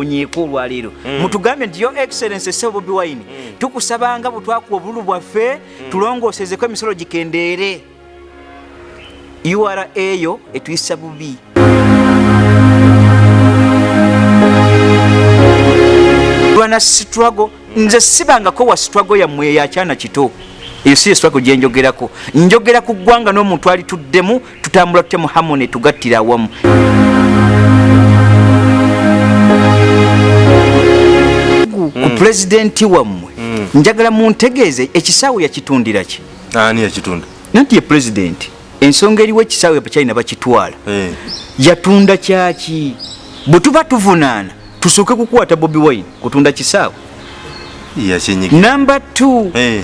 twewonyeeko olwaleero mutugambye nti yo excellence sebo bobi wine tukusabanga bwe twakuwa obululu bwaffe tulongoosezeko emisolo gikendeere. Ura eyo etuyisa bubi. Lwana struggle nze sibangako wa struggle yammwe eyakyana kito. Eyo si struggle gyenjogerako njogera ku ggwanga n'omuntu alituddemu tutambula tutya mu harmony tugattira awamu ku pulezidenti wammwe. Njagala muntegeeze ekisaawe yakitundira ki? Ani yakitunda? Nanti ye pulezidenti ensonga eriwo ekisaawe bakyalina bakitwala Eh, yatunda kyaki? Bwe tuba tuvunaana tusooke kukwata bobi wine kutunda kisaawe. Namba 2 Eh,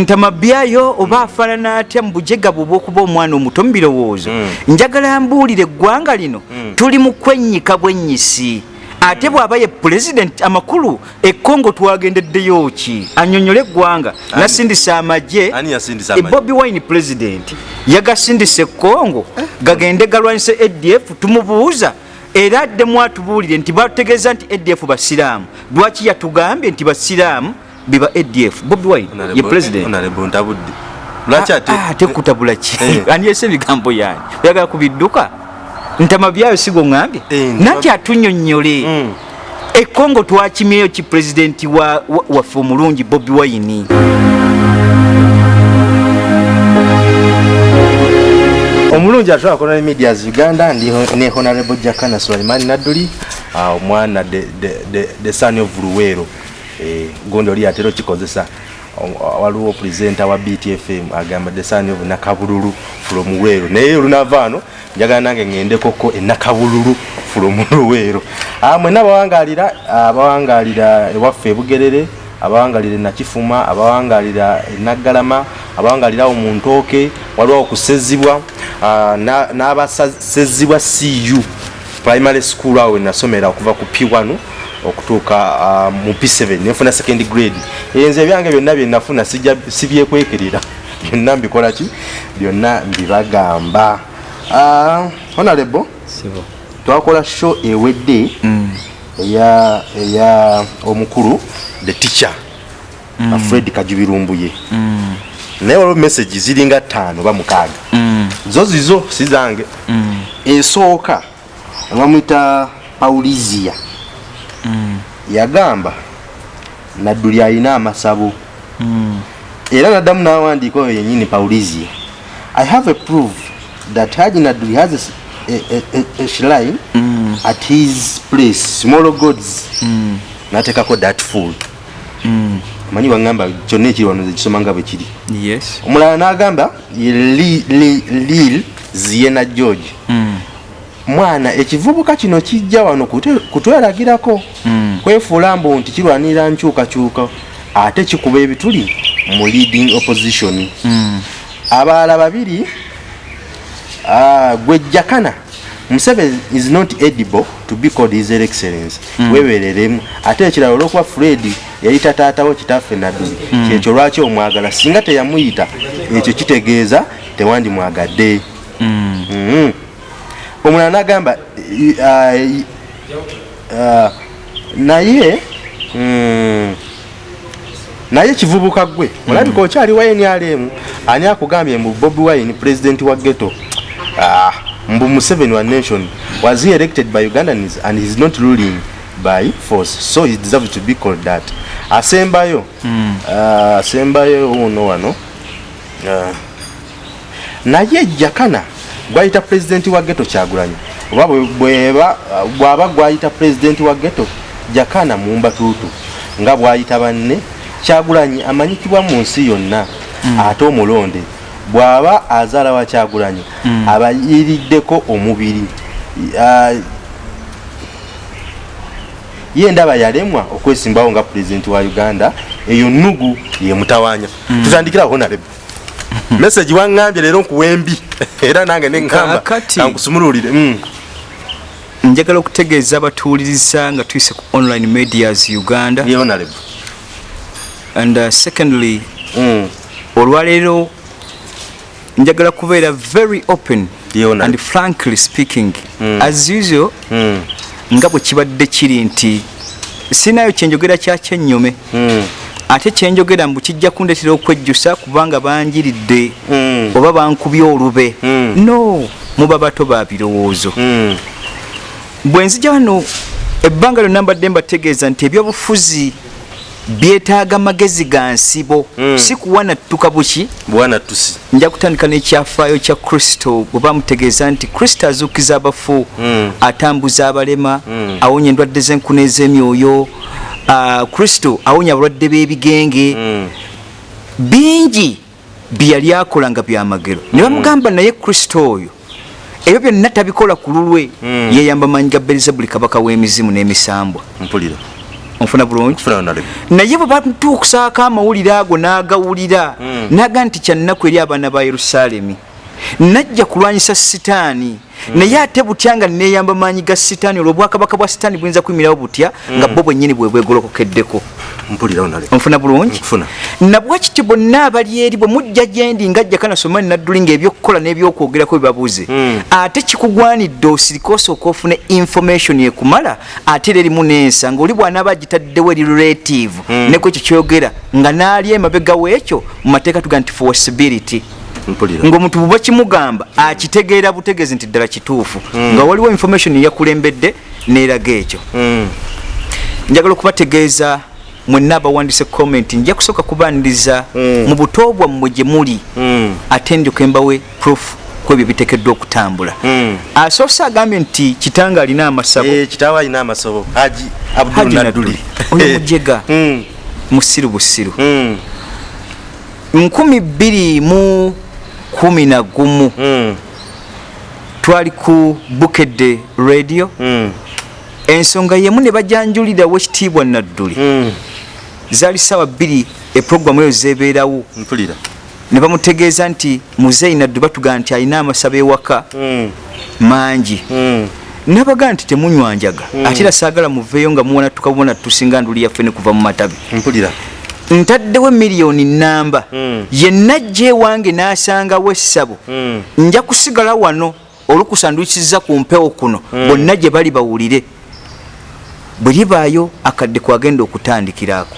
ntamabyayo oba afaanana atya mu bujega bwe obw'okuba omwana omuto mu birowoozo? Njagala mbuulire eggwanga lino. Tuli mu kwennyika bwennyisi ate bw'aba ye pulezidenti amakulu ekkongo twagendeddeyo ki? Annyonnyole eggwanga. Nasindisa amagye. Ani yasindisa e wine pulezidenti yagasindisa ekkongo gagende galwanyisa adf tumubuuza. Era addemu atubuulire nti bategeeza nti adf basiraamu. Lwaki yatugambye nti basiraamu biba adf bobi wine ye pulezidenti lwaki ate ate kutabula ki? Eh. andyesa ebigambo yange? Oyagala kubidduka ntama byayo sigo ŋŋambye. Eh, nanti atunyonnyole. Mm. ekongo twakimyeyo ki pulezidenti wa- wa- waffe omulungi bobi wine. Omulungi atwala colonial medias uganda ndi ne honorable jakana sulaimani nadduli. Ah, omwana the- son of luweero. Eh, gundi oli atera okikozesa waliwo presenta wa btfm agamba the son of nakabululu from luweero naye olunava ano njagala nange ŋŋendekoko enakabululu from luweero Ah, mwenna abawangalira abawangalira ewaffe ebugerere abawangalira enakifuma abawangalira enaggalama abawangalira awo mu ntooke waliwo okusezibwa ah, na- n'abasezibwa cu primary school awo wenasomera okuva ku p1 okutuuka ah, mu p7 nenfuna second grade enze ebyange byonna byenafuna sibyekwekerera byonna mbikola ki byonna mbibagamba Ah, honorable twakola show ewedde eya eya omukulu the teacher mm. fred kajubirumbuye mm. naye waliwo message ziringa ttaano oba mukaaga mm. zo zizo si zange mm. esooka bamwita paulizia mm. Yagamba nadduli alina amasabo mm. era naddamu n'awandiika oyo yenyini paulizia i have a proof that haji nadduli has a, a, a, a, shrine mm. at his place small gods mm. nateekako that fool mm. manyi wagamba kyonna ekiri wano zekisoma nga bwe kiri yes omulala n'agamba ye Li- Li- lil ziena george Mm. Mwana ekivubuka kino kijja wano kutweragirako Mm. kwefuula mbu nti kirwanirira nkyukakyuka ate kikuba ebituli mu leading opposition Mm. abalala babiri ah, gwejjakana museveni is not edible to be called his excellence mm. webereremu ate ekirala olwokuba fred yayita taatawo kitaffe nadduli mm. kyekyo lwaki omwagala singa teyamuyita ekyo kitegeeza tewandimwagadde Mm. mm. Omulala nagamba ah, ah, naye mm, naye kivubuka gwe olabika okyali ynrm ani akugambye mbu bobi wine president wa ghetto ah, mbu museveni wa nation was he elected by ugandans and heis not ruling by force? So he deserves to be called that. Asembayo mm. uh, asembayo uno wano naye jakana gwayita pulezidenti wa geto kyagulanyi. Oba bwaba gwayita pulezidenti wa geto jakana mumbatuutu nga bwayita banne kyagulanyi amanyikibwa mu nsi yonna ate omulonde bw'aba azaala wa kyagulanyi abayiriddeko omubiri. Ye ndaba yalemwa okwesimbawo nga pulezidenti wa uganda eyo nugu yemutawanya tutandikiraho nalebe message waŋŋambye leero nkuwembi era nange neŋŋamba Kaakati- kankusumululire Mm. njagala okutegeeza abatuwuliriza nga tuyise ku online medias uganda and uh, secondly Mm. olwaleero njagala kubeera very open honorable. and frankly speaking as usual Mm. nga bwe kibadde kiri nti sinayo kyenjogera kyakyennyome Mm. Ate kyenjogera mbu kijja kundetera okwejjusa kubanga banjiridde Mm. oba bankubye olube Mm. no muba bato ba birowoozo Mm. bwe nzija wano ebbanga lyonna mbadde mbategeeza nti ebyobufuzi byetaaga magezi ga nsibo Mm. si kuwanattuka buki bwana tusi nja kutandika n'ekyafaayo kya kristo bwe bamutegeeza nti kristo azuukiza abafu Mm. atambuza abalema Mm. awonya endwadde z'enkuna ez'emyoyo kristo awonya abalwadde b'ebigenge. Mm. bingi bye yali akola nga byamagero ne bamugamba naye kristo oyo ebyo byonna tabikola ku lulwe. Mm. yeyamba manyi ga berizebuli kabaka w'emizimu n'emisambwa. Mpulira. Onfuna bulungi? Naye bwe batuukusaako amawulire ago n'agawulira Mm. naga nti kyannaku eri abaana ba yerusaalemi najja kulwanyisa sitaani. Naye ate butya nga neeyamba maanyi ga sitaani olwo obwakabaka bwa sitaani buyinza kuyimirawo butya nga bo bwennyini bwe bwegolokokeddeko? Onfuna bulungi? Nabwa kiti bonna abali eri bwe mujja gyendi ngajja kanasoma nadduli ngaebyokukola n'ebyokwogerako byebabuze Mm. ate kikugwanidde osirike osooka ofune information ekumala ate era erimu n'ensa ngaoli bw'anaaba agitaddewo eri relative. Neku ekyo kyogera nga n'ali emabega w'ekyo mu mateeka tuga nti forcibility mpulira ng'omuntu bwe bakimugamba akitegeera butegeezi nti ddala kituufu. Mm. nga waliwo information eyakulembedde n'eraga ekyo. Mm. njagala okubategeeza mwenna abawandise comment nja kusooka kubaniriza mu buto bwammwe gye muli ate ndyoka embawe proof kwebyo biteekeddwa okutambula. Asoose agambye nti kitanga alina amasabo Eh, alina amasobo haji abdul Haji nadduli Nadduli. Oyo mujega. Mm. musiru busiru nkumi bbiri mu kumi na gumu. Mm. twali ku bukedde radio. Mm. ensonga yemu ne bajanjulirawo ekitiibwa nadduli. Mm. zaali ssaawa bbiri eprogramu eyo zebeerawo. Mpulira. Ne bamutegeeza nti muzeeyi naddu batugaa nti alina amasabo ewaka. Mm. mangi. Mm. nabagaa nti temunywanjaga. Ate era saagala muveeyo nga muwona tukabona tusinga nduli yaffe ne kuva mu matabi ntaddewo miliyoni namba Mm. yenna ajja ewange n'asangawo essabo Mm. nja kusigala wano olukusandukiza ku mpewo kuno. Bonna gye bali bawulire. Bwe libaayo akadde kwagenda okutandikiraako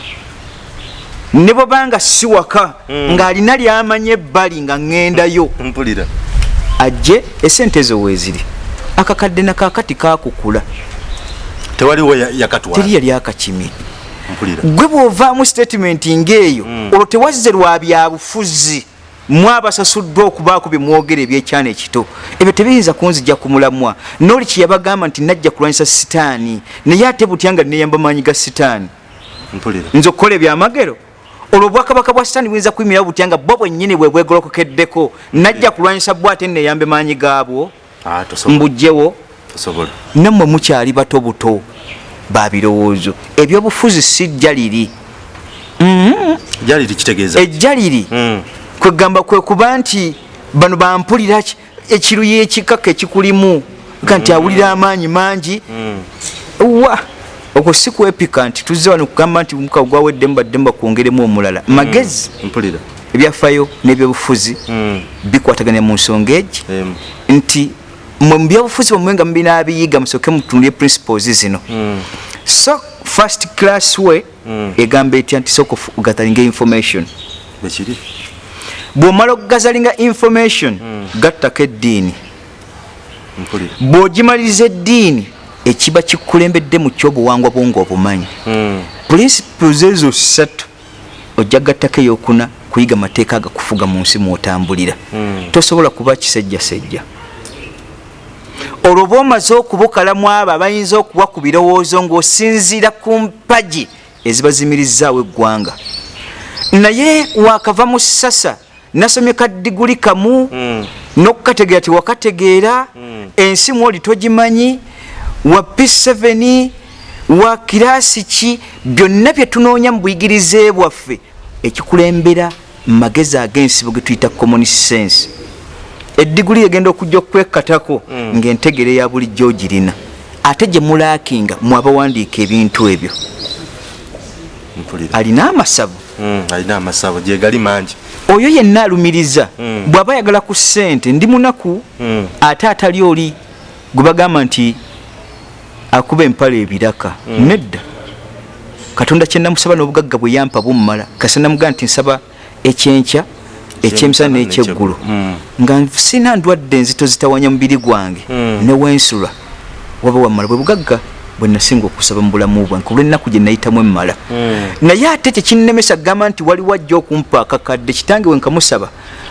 ne bwebanga si waka ng'alina lyamanya ebbali nga ŋŋendayo. Ajje esente ezo weeziri akakadde nakakati kakukula tewaliwo ya- yakatwala. Teri yali akakimi gwe bw'ovaamu statement ng'eyo olwo tewazze lwa byabufuzi mwabasasuddwa okubaako bye mwogera ebyekyana ekito. Ebyo tebiyinza kunzija ku mulamwa. Nooli kyeyabagamba nti najja kulwanyisa sitaani naye ate butya nga neyamba maanyi ga sitaani? Nze okukola ebyamagero? Olwo obwakabaka bwa sitaani buyinza kuyimirawo butya nga bo bwennyini bwe bwegolokokeddeko? Najja kulwanyisa bwo ate neyambe maanyi gaabwo? Ah, mbugjewo? Nammwe mukyali bato buto babirowoozo ebyobufuzi si jja liri. Jali tikitegeeza ejja liri. Mm. kwegamba kwe kuba nti bano bampulira ki- ekiruyi ekikaka ekikulimu ka nti awulira amaanyi mangi. Wa? Okwo si kwepika nti tuzze wano kugamba nti mukago gwawedde mbadde mbakwongeremu omulala. Magezi mpulira. ebyafaayo n'ebyobufuzi Mm. bikwataganya mu nsonga egi. Nti mwe mu byobufuzi bwemwe nga mubinaabiyiga musooke mutunulye principles zino. Mm. so first class way egamba etya nti sooka ogatalinga information? Bw'omala okugazalinga information gattako eddiini. Bw'ogimaliriza eddiini ekiba kikulembedde mu kyobuwangwa bwo ngaobumanyi Mm. principles ezo ssatu ojja gattako eyokuna kuyiga mateeka agakufuga mu nsi mwotambulira. Tosobola kuba kisejjasejja olwo bwomaze okubukalamu abo abayinza okuwa ku birowoozo ng'osinziira ku mpagi ezibazimirizaawo eggwanga. Naye wakava mu sasa nasomye kadiguli kamu n'okukategeera tewakategeera ensi mwoli togimanyi wa p7 wa kiraasi ki byonna bye tunoonya mu buyigirize bwaffe ekikulembera mu magezi ag'ensibo ge tuyita common sense eddiguli egenda okujja okwekkatako ng'entegere ya bulijjo ogirina ate gye mulaakinga mwabawandiika ebintu ebyo. Alina amasavu? Mm, alina amasabo gyegali mangi. Oyo yenna alumiriza. Bw'aba ayagala ku ssente ndi munaku Mm. ate atali oli gwe bagamba nti akuba empala ebiraka. Nedda. Katonda kyenamusaba n'obugagga bwe yampa bummala kasa namugaa nti nsaba ekyenkya ekyemisana n'ekyeggulu. Mm. nga sina ndwadde enzito zitawanya mubiri gwange Mm. newensula waba wammala bwe bugagga bwe nasinga okusaba mu bulamu bwange olw'ennaku gye nayitamu emmala. Mm. naye ate tekinnemesa kugamba nti waliwo ajja okumpa akakadde kitange we nkamusaba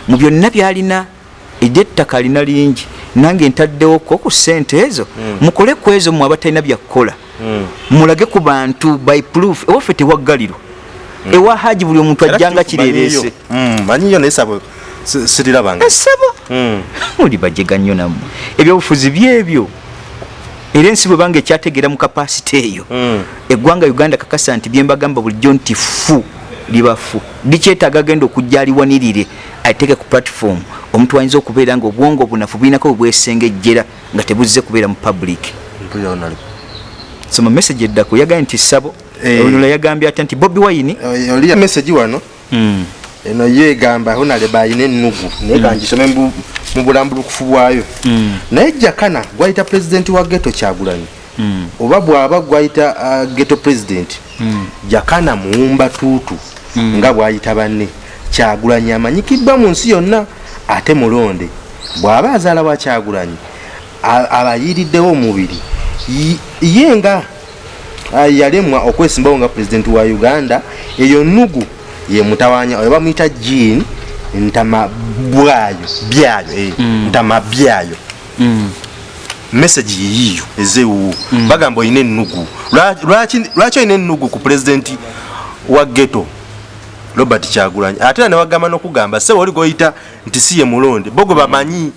mu byonna byalina ery'ettaka alina lingi nange ntaddewoko ku ssente ezo. Mukole ku ezo mwe abatalina byakukola mulage ku bantu by proof ewaffe tewaggaliro ewa haji buli omuntu ajjanga kituufu manyiyo. Mm, naye sabo. Si- sirirabanga esabo Mm. muli bajega nnyo nammwe. Ebyobufuzi byebyo era ensi bwe banga ekyategeera mu kapasite eyo Mm. eggwanga uganda kakasa nti byembagamba bulijjo nti fu liba fu likyetaaga agenda okujja aliwanirire ateeke ku platform. Omuntu ayinza okubeera nga obwongo obunafu bulinako bwe bwesengejjera nga tebuzze kubeera mu public. Soma message eddako yagambye nti sabo Eh. onola yagambye ate nti bobi wine? Eh, oliya message wano. Mm. eno yo egamba honale bayina ennugu naye kangisome mu mu bulambulukufu bwayo. Mm. naye jakana gwayita pulezidenti wa geto kyagulanyi. Oba bw'aba gwayita uh, geto pulezidenti jakana muwumba tuutu nga bwayita banne. Kyagulanyi amanyikiddwa mu nsi yonna ate mulonde. Bw'aba azaala wa kyagulanyi abayiriddewo omubiri. Yi- ye nga ah, yalemwa okwesimbawo nga pulezidenti wa uganda eyo nugu ye mutawanya oyo bamuyita jean ntama bwayo byayo eh, ntama byayo Mm. message yiyiyo ezewuwo bagamba olina ennugu Lwa- lwaki olina ennugu ku pulezidenti wa geto robert kyagulanyi. Ate era newagamba nokugamba se woli goyita nti si ye mulonde. Bo gwe bamanyi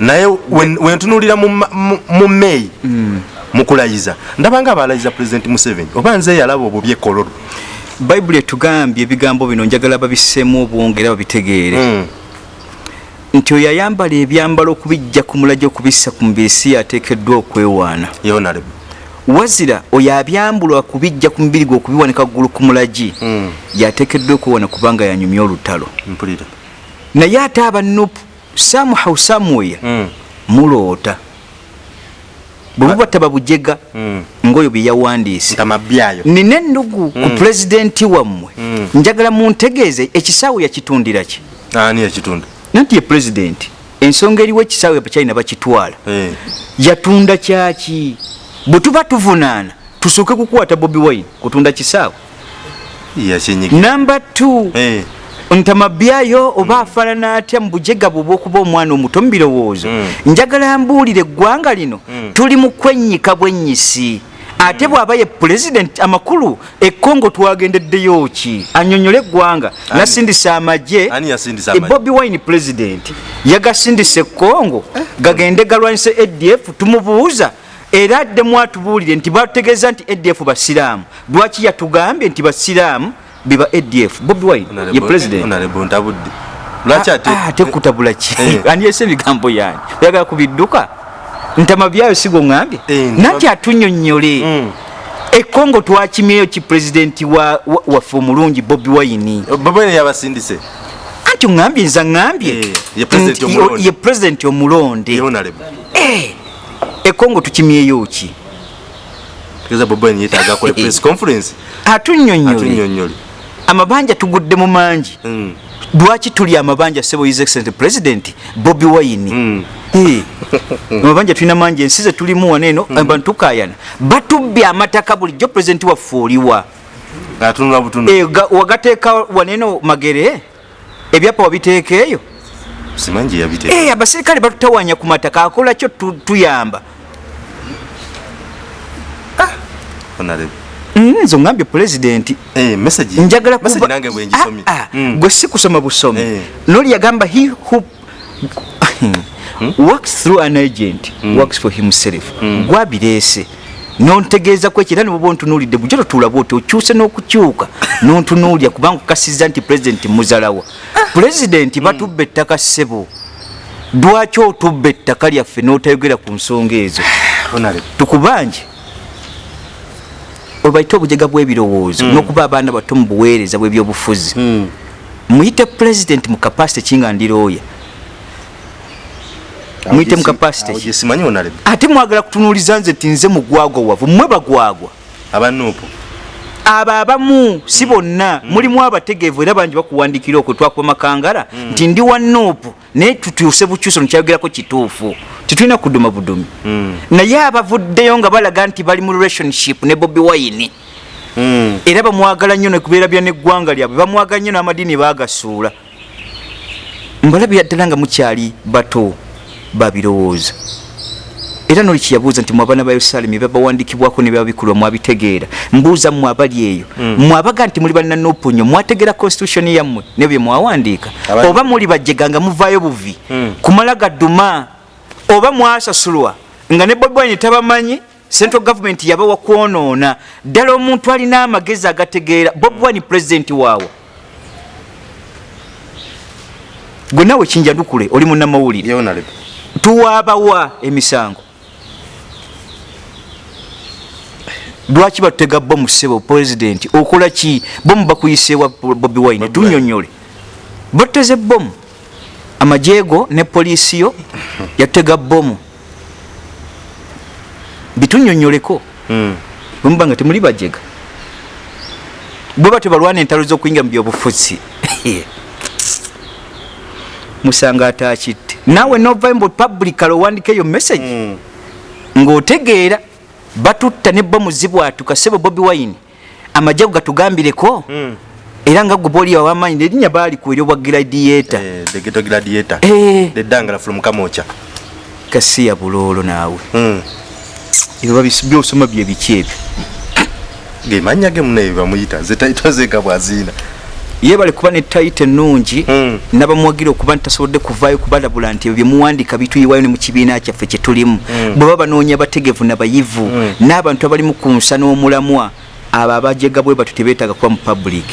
naye wen- wentunulira mu meyi mukulayiza ndabanga abalayiza pulezidenti museveni oba nze yalaba obubi ekololo bayibuli etugambye ebigambo bino njagala babisseemu obwongo era babitegeere. Mm. nti oyo ayambala ebyambalo okubijja ku mulagi okubissa ku mubiri si yateekeddwa okwewaana wazira oyo abyambulwa kubijja ku mubiri gwe okubiwanika ggulu ku mulagi Mm. yateekeddwa okwewaana kubanga yanyumya olutalo. Naye ate abanupu samuhaw samuweya Mm. muloota bwe buba tababujega Mm. ngaoyo bye yawandiise. Ntama byayo. Nina ennugu ku pulezidenti wammwe. Mm. njagala muntegeeze ekisaawe yakitundira ki? Ani ekitunda nanti ye pulezidenti. Ensonga eriwo ekisaawe bakyalina bakitwala. Eh. yatunda kyaki? Bwe tuba tuvunaana tusooke kukwata bobi wine kutunda kisaawe. Yakyenyiga namba t Eh. Ntamabyayo oba afaanana atya mu bujega bwe obwokuba omwana omuto mu birowoozo? Mm. njagala mbuulire eggwanga lino. Tuli mu kwennyika bwennyisi. Ate bw'aba ye pulezidenti amakulu ekkongo twagendeddeyo ki? Annyonnyole eggwanga. Nasindisa amagye. E bobi wine pulezidenti yagasindisa ekkongo. Gagende galwanyisa adf tumubuuza. Era addemu atubuulire nti batutegeeza nti adf basiraamu. Lwaki yatugambye nti basiraamu biba adf bobi wine ye pulezidenti honorable ntabudde. Lwaki ate Ah, ate kutabula ki? Eh. andyese ebigambo yange. Oyagala kubidduka ntama byayo sigo ŋambye Eh, nanti atunyonyole Mm. ekongo twakimyeyo ki pulezidenti wa- wa- waffe omulungi bobi wine? Babene yabasindise. Anti oŋambye nza ŋambye Eh, ye pulezidenti omulonde. Eh, ekongo tukimyeyo ki? Atunyonyole amabanja tugudde mu mangi. Mm. lwaki tuli amabanja sebo his excellent president bobi wine? Mm. Eh, amabanja tulina mangi ensi ze tulimu wano eno abantu tukayana batubbye amataka bulijjo pulezidenti waffe oliwa. Eh, ga- wagateeka waneno magere ebyapa wabiteeka eyo? Simanyi gye yabite Eh, abaserikale batutawanya ku mataka akola kyo tu- tuyamba honorable Mm, nze oŋambye pulezidenti eh message. Njagala message kuba- nange bwe ngisomye. Ah, ah, Mm. gwe si kusoma busomi. Eh. noli yagamba he who works through an agent works for himself. Gwabireese nontegeeza ku ekyo era niboba ontunuulidde bujjo totulaba oti okyuse n'okukyuka. Nontunuulya kubanga okukasiza nti pulezidenti muzalawa pulezidenti batubba ettaka ssebo. Lwaki otubba ettaka lyaffe n'otayogera ku nsonga ezo? Tukubanje obaite obujega bw'ebirowoozo n'okuba abaana bato mu buweereza bw'ebyobufuzi. Mm. muyite pulezidenti mu kapasite kingandirooya Awo Muyite mu honorable ate mwagala kutunuuliza nze nti nze mugwagwa wavu mmwe bagwagwa? Abanuupu abo abamu si bonna. Mulimu abategeevu era bangi bakuwandikira okwe twakuba makangala nti ndi wa nuupu naye tutuuse bukyuso nekyayogerako kituufu. Tetulina kuduma budumi. Mm. naye abavuddeyo nga balaga nti bali mu relationship ne bobi wine. Mm. era bamwagala nnyo nekubeera bya neggwanga lyabwe. Bamwagala nnyo n'amadiini bagasuula mbalabira ddala nga mukyali bato babirowooza era noli kiyabuuza nti mwabaana ba yerusaalemi babawandikibwako ne babikulwa mwabitegeera. Mbuuza mmwe abali eyo mwabaga nti muli balina nopunyo mwategeera constitution yammwe ne bye mwawandiika. Oba muli bajjega nga muvaayo buvi. Mm. kumala gadduma oba mwasasulwa nga ne bobi wine tabamanyi central government yabawa kwonoona. Ddala omuntu alina amagezi agategeera bobi wine president waawe gwe nawe kinjandukule oli munnamawulire. Tuwaabawa emisango lwaki batutega bomu ssebo pulezidenti? Okola ki? Bomu bakuyiseewa bobi wine? Tunyonyole batuteze bomu amajeego ne poliisi yo yatutega bomu bitunyonyoleko Mm. bwemuba nga temuli bajega. Bwe batyo balwana entalo z'okuyingira mu byobufuzi. Musanga atakitte. Naawe novayo mbu publicala owandika eyo message. Mm. ng'otegeera batutta ne bomu zibwatuka sebo bobi wine amajago gatugambireko Mm. era nga gwe booli awamaanyi nerinnya baali kweri obwa gladiator Eh, gladiator. Eh. Kasiya buloolo naawe Mm. ebyo byosoma bye biki ebyo gemanya ge muneyo bamuyita zetaito zeka bwazina yebale kuba ne tayita ennungi Mm. nabamuwagira okuba nti tasobodde kuvaayo kubalabula nti ebyo byemuwandika bituyiwayo ne mu kibiina kyaffe kye tulimu. Bwe baba banoonya bategevu nabayivu Mm. n'abantu abalimu ku nsa n'omulamwa abo abajega bwe batyo tebeetaaga kuba mu public.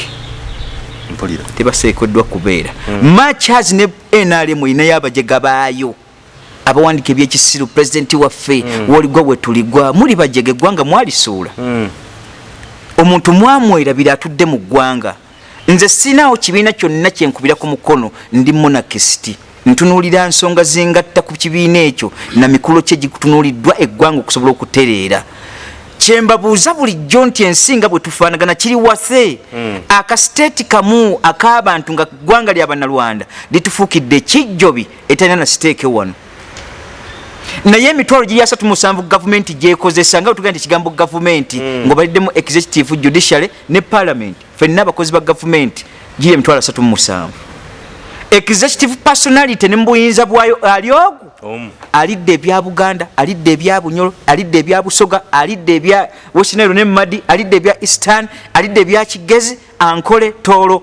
Tebaseekeddwa kubeera. Machas ne nrm erinayo abajega baayo abawandika ebyekisiru pulezidenti waffe woligwa we tuligwa muli bajega eggwanga mwalisuula Mm. omuntu mwamwerabira atudde mu ggwanga nze sinaawo kibiina kyonna kyenkubira ku mukono ndi monakisiti ntunuulira nsonga zingatta ku kibiina ekyo na mikolo kye gitunuuliddwa eggwanga okusobola okutereera. Kyembabuuza bulijjo nti ensinga bwe tufaanagana kiri wase. Akasiteeti kamu ak'abantu nga ggwanga lya bannalwanda litufuukidde ekijjobi etalina na siteeke wano naye emitwalo giri asatu musanvu gavumenti gyekozesa nga bwetugenda nti ekigambo gavumenti ngaobaliddemu executive judiciary ne parliament fenna abakozi ba gavumenti giri emitwalo asatu musanvu. Executive personality ne mubuyinza bwayo ali ogu? Omu. Alidde ebya buganda alidde ebya bunyolo alidde ebya busoga alidde ebya westnairo ne madi alidde ebya eastern alidde ebya kigezi ankole toolo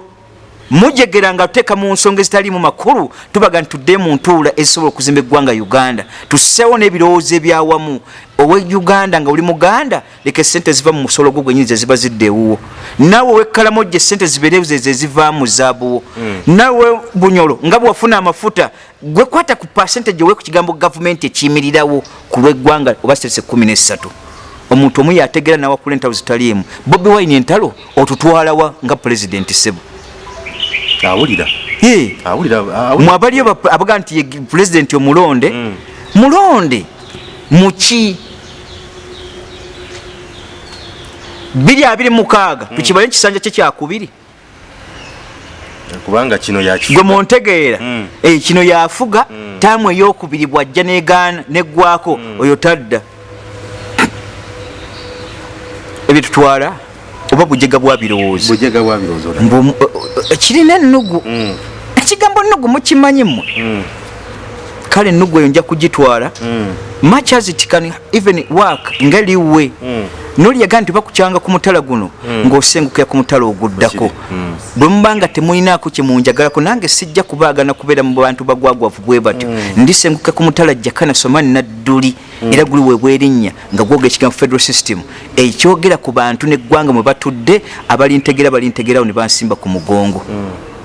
mujegera nga tuteeka mu nsonga ezitaliimu makulu tubaga nti tudde mu ntuula ezisobola okuzimba eggwanga uganda. Tusseewo n'ebirowoozo ebyawamu. Owe uganda nga oli muganda leka esente ziva mu musolo gwo gwenyini zeziba zidde ewuwo naawe owekkalamojja esente zibeerewo zeze zivaamu zaabuwo. Naawe bunyolo nga bwewafuna amafuta gwe kwata ku percentage owe ku kigambo gavumenti ekiyimirirawo ku lw'eggwanga oba sitese 13 omuntu omu yategeera nawakula entalo zitaliimu. Bobi wine entalo otutwalawa nga pulezidenti sebo awulira. Mwabaliyo ba- abaga nti pulezidenti omulonde. Mm. mulonde muki biri abiri mukaaga tukibale ekisanja kye kyakubiri kubanga kino gwe muntegeera Mm. Eh, kino yafuga taamu eyokubiri bwajja negaana neggwako oyo tadda. Ebyo tutwala oba bujega bwa birowoozo bwabirowooza olaba. Mbu- kirina ennugu Mm. ekigambo nnugu mukimanyi mmwe Mm. Kale ennugu eyo nja kugitwala. Mm. much as it can even work ngeliwe Mm. nolyaga nti bakukyanga ku mutala guno ng'osengukira ku mutala oguddako. Mm. bwe muba nga temulinaako kyemunjagalako nange sijja kubaagana kubeera mu bantu bagwagwavu bwe batyo. Ndisenguka ku mutala jakana somani nadduli era guli webwerinnya nga gwogera ekigambo federal system. Ekyogera ku bantu neggwanga mwe batudde abalintegeera balintegerawo ne bansimba ku mugongo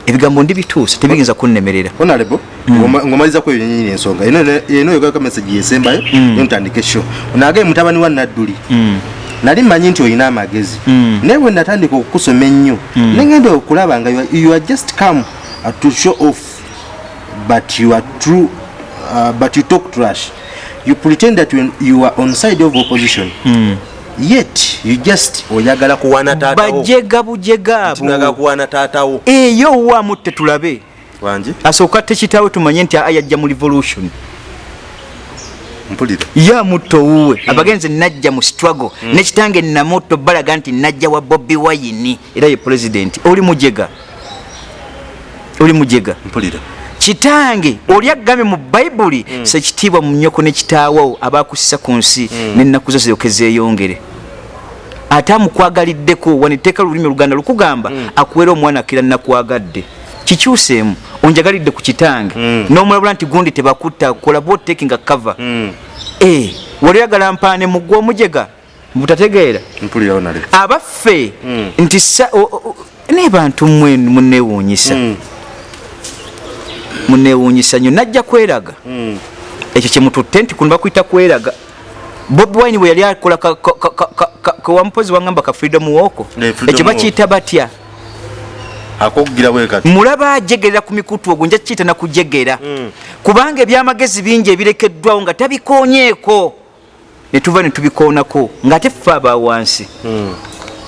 ebigambo ndibituusa tebiyinza kunnemerera. Honorable ngoma- ngomaliza ku eyo nyini ensonga. Eno yogaga message yesembayo yontandika esho onagaye mutabani wa nadduli. Nali mmanyi nti olina amagezi. Naye bwe natandika okukusoma ennyo. Negenda okulaba nga you are- just come to show off but you are true uh, but you talk trash. You pretend that you are on side of opposition yet you just oyagala kuwana taatawo bajega bujega abo. kuwana taatawo eyo waamutte tulabe wangi asooka tekitaawe tumanye nti ayajja mu revolution. Mpulira yamutta owuwe abagenzi najja mu struggle. Nekitange namutto balaga nti najja wa bobi wayini era ye president. Oli mujega. Oli mujega. Mpulira kitange oli agambe mu bayibuli sekitiibwa mu nyoko nekitaawo abakusisa ku nsi nenaku zo ziroke zeeyongere. Ate amukwagaliddeko waniteeka lulimi oluganda lukugamba akuwera omwana akira nakwagadde kikyuseemu onjagalidde ku kitange. N'omulabula nti gundi tebakutta kola botekinga kava Eh, wali oyagala mpaane muggwa omujega? Butategeera abaffe nti sa- o- o- naye bantu mmwe munewuunyisa munewuunyisa nnyo najja kweraga. Ekyo kyemututte nti kuno bakwyita kweraga. Bobi wine bwe yali akola ka- ka- ka- kewamupozi freedom woko Eh, ekyo bakiyita batya? Mulaba ajegerera ku mikutu ogwo nja kiyita nakujegera. Kubanga ebyamagezi bingi ebirekeddwawo nga tabikoonyeeko netuva netubikoonako ngaate ffe aba wansi.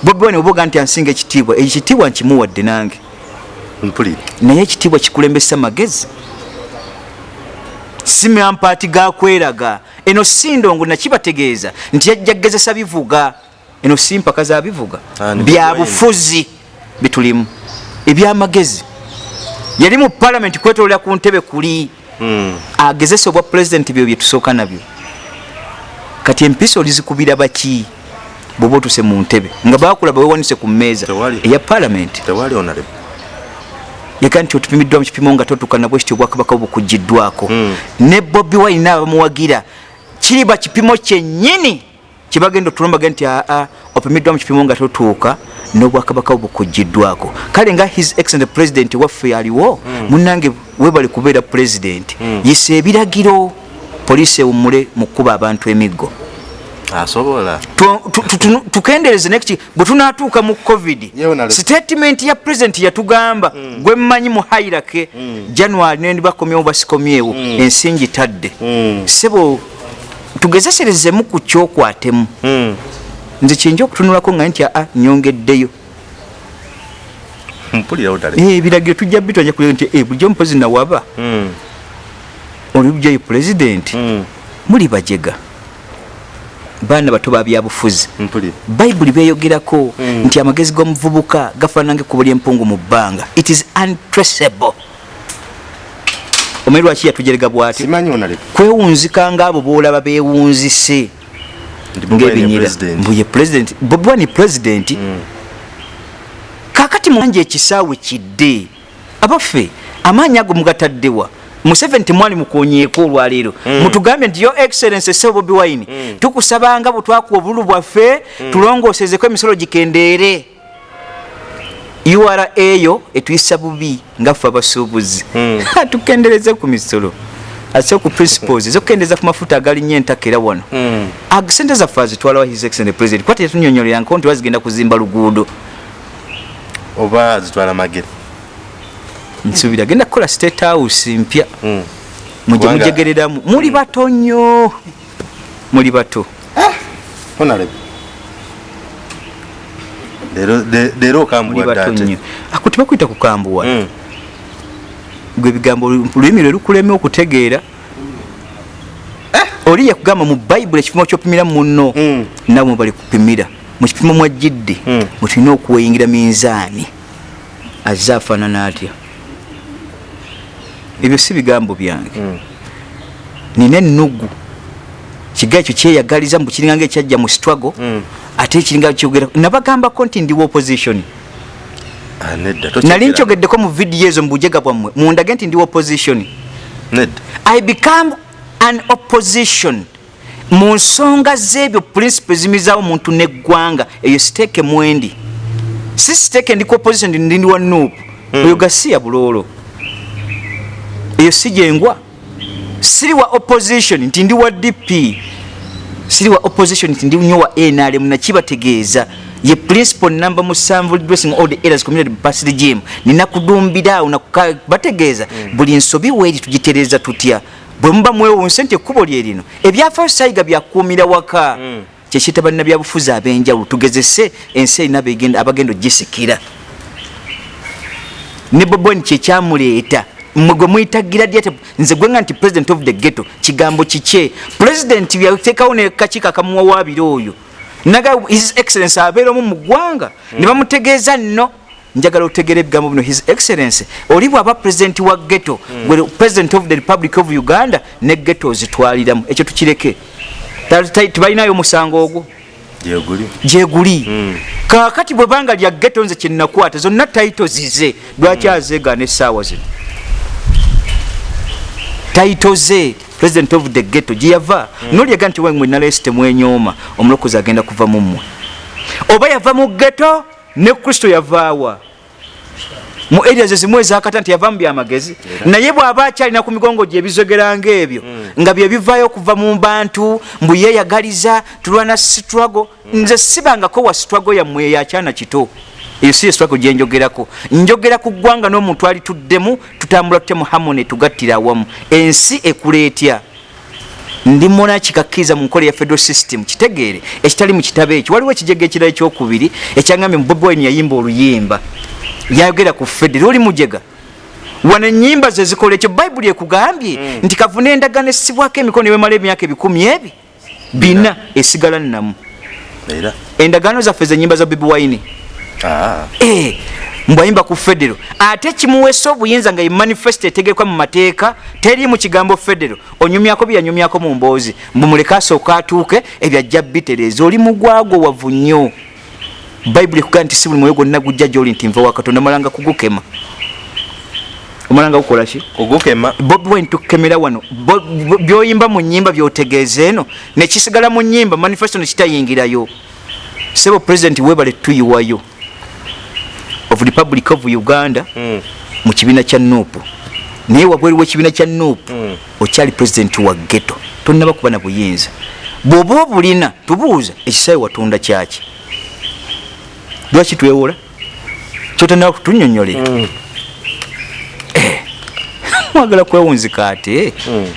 Bobi wine oboga nti ansinga ekitiibwa ekitiibwa nkimuwadde nange mpulira naye ekitiibwa kikulembesa magezi. Si mampaati gakweraga eno si ndongo nakibategeeza. Nti yajja kgezesa bivuga. Eno si mpaka za bivuga. Ah, ni bya Bobi Wine. bufuzi bitulimu. Ebyamagezi yali mu palamenti kwetolera ku ntebe kuli. Agezesa obwa pulezidenti byo byetusooka nabyo. Kati empisa olizikubira baki? Bwoba otuse mu ntebe. Nga bakulaba wewanise ku mmeeza. Eya palamenti yega nti otupimiddwa mu kipimo nga totuuka nabwe kityo obwakabaka bukugiddwako ne bobi wine nabamuwagira kiriba kipimo kyennyini kyebagenda otulombaga nti aa opimiddwa mu kipimo nga totuuka n'obwakabaka bukugiddwako kale nga his excellent president waffe aliwo munange webale kubeera president yisa ebiragiro poliisi ewummule mu kkuba abantu emiggo asobola. Tu- tu- tu- tu- tukendereze neki bwe tunatuuka mu covid statement ya president yatugamba gwe mmanyi mu hairake january nendi bakomyewo basikomyewo ensingi tadde. Sebo tugezeserezemu ku kyokwatemu. Nze kyenja okutunulako nga nti aa nyongeddeyo. Dale. Eh, ebiragiro tujja bitwanja kulega nti eh, bulijjo mupozi nawaba oli bulijjoyo president. Muli bajega baana bato babyabufuzi bayibuli beyogerako nti amagezi g'omuvubuka gafaanange kuba lyempungu mu bbanga. It is untraceable. Omanyi lwaki yatujerega bwati? Kwewunzika ngaabo boolaba beewunzise president. Mbuye president. Bobi wine president kakati manje ekisaawe kidde abaffe amaanyi ago mugataddewa museveni temwali mukonyeeko olwaleero. Mutugambye nti yo excellence sebo bobi wine tukusabanga bwe twakuwa obululu bwaffe tulongoosezeko emisolo gikendeere. Ura eyo etuyisa bubi ngaffe abasuubuzi. Tukendereze ku misolo. Ate ku principles ezokukendeeza ku mafuta agalinnyo entaka era wano. Sente zaffe azitwalawa his excellent president? Kwate yatunyonyoleranko nti bazigenda kuzimba luguudo. Oba zitwala magere nsuubira agenda kukola state house mpya. Mujye Kubanga- mujegereramu. Muli bato nnyo. Muli bato. Onale leero nnyo. Ako tebakwita kukambuwa Mm. gwe ebigambo lulimi lwe lukulema okutegeera. Oli yakugamba mu bayibuli ekipimo kyopimira muno nawe mwe bali kupimira. Mu kipimo mwajjidde Mm. mwetulina okuweyingira minzaani. Azze afaanana atya ebyo si bigambo byange. Nina ennugu. Kiga ekyo kyeyagaliza mbu kiringa nga ekyajja mu struggle ate ekiringa kyogera nabagambako nti ndiwo opposition. Ah, nali nkyogeddeko mu vidiyo ezo mubujega bwammwe mundage nti ndiwo opposition. I become an opposition. Mu nsonga z'ebyo principe zimizaawo muntu neggwanga eyo siteeke mwendi. Si siteeke ndi ku opposition ndi ndi wa nuupu oyo gasiya buloolo eyo si gyengwa siri wa opposition nti ndi wa dp siri wa opposition nti ndi nyo wa nrm nakibategeeza. Ye principal namba musanvu dressing all the areas community past gym. Nina kudumbira awo nakuka- bategeeza. Buli nsobi weeri tugitereeza tutya? Bwe muba mwewunse nti ekkubo lye lino ebyafaayo sayiga byakuumira waka. Kyekiyita bannabyabufuzi ab'enjawulo tugezese ensi erina abagenda ogisikira ne boboni kyekyamuleeta mmwe gwe muyitagira dya nze gwenga nti president of the ghetto kigambo kikye. President yateekawo nekakiiko akamuwawaabira oyo. Naga his excellence abeera omu mu ggwanga. Ne bamutegeeza nno. Njagala otegera ebigambo bino. His excellence oli bwaba president wa ghetto gwe president of the republic of uganda ne ghetto ozitwaliramu ekyo tukireke. Tebalinayo omusango ogwo. Gyeguli gyeguli kakati bwebanga lya ghetto nze kyenakwata zonna taito zize lwaki azeegaana essaawa zino taito ze president of the ghetto gyeyava. Nolyega nti wemwe nalesi temwenyooma omulokozi agenda kuva mu mmwe. Oba yava mu ghetto ne kristo yavaawa mu area ze zimu ezakata nti yava mu byamagezi naye bw'aba akyalina ku migongo gye ebizogeranga ebyo nga bye bivaayo okuva mu bantu mbu yeeyagaliza tulwana struggle. Nze sibangako wa struggle yammwe eyo akyana kito eyo si struggle gye njogerako. Njogera ku ggwanga n'omuntu alituddemu tutambula tutemu hamone tugattira awamu. Ensi ekuleetya ndi muna kikakkiriza mu nkola ya federal system. Kitegeere ekitali mu kitabo ekyo. Waliwo ekijega ekirala ekyokubiri ekyangambye mu bobi wine yayimba oluyimba. Yayogera ku federa oli mujega? Wano enyimba ze zikola ekyo bayibuli ekugambye nti kavuna endagaano esibwako emikono nebemala emyaka ebikumi ebi bina esigala nnamu. Endagaano zaffe zenyimba za bobi wine mbwayimba ku federo. Ate kimuweesa obuyinza nga emanifesito etegekwa mu mateeka teri mu kigambo federo. Onyumyako byeyanyumyako mu mboozi. Mbumuleke asooka atuuke ebyajja bitereeza oli mugwago wavu nnyo. Bayibuli ekugaa nti si buli mwoyo gwonna gujja gyoli nti nva wa katonda malanga kugukema. Omalanga gukola ki? Ogukema bobi wine tukemera wano. Byoyimba mu nyimba byotegeeza eno. Nekisigala mu nyimba manifesto nekitayingirayo sebo president webale tuyiwayo of republic of uganda Mm. mu kibiina kya nupu naye wabweri wekibiina kya nupu Mm. okyali president wa geto tonaba kuba na buyinza. Bw'oba obulina tubuuza ekisaawe watunda kyaki? Lwaki twewola kyotanaba kutunyonyolera Mm. mwagala kwewunzika ate? Mm.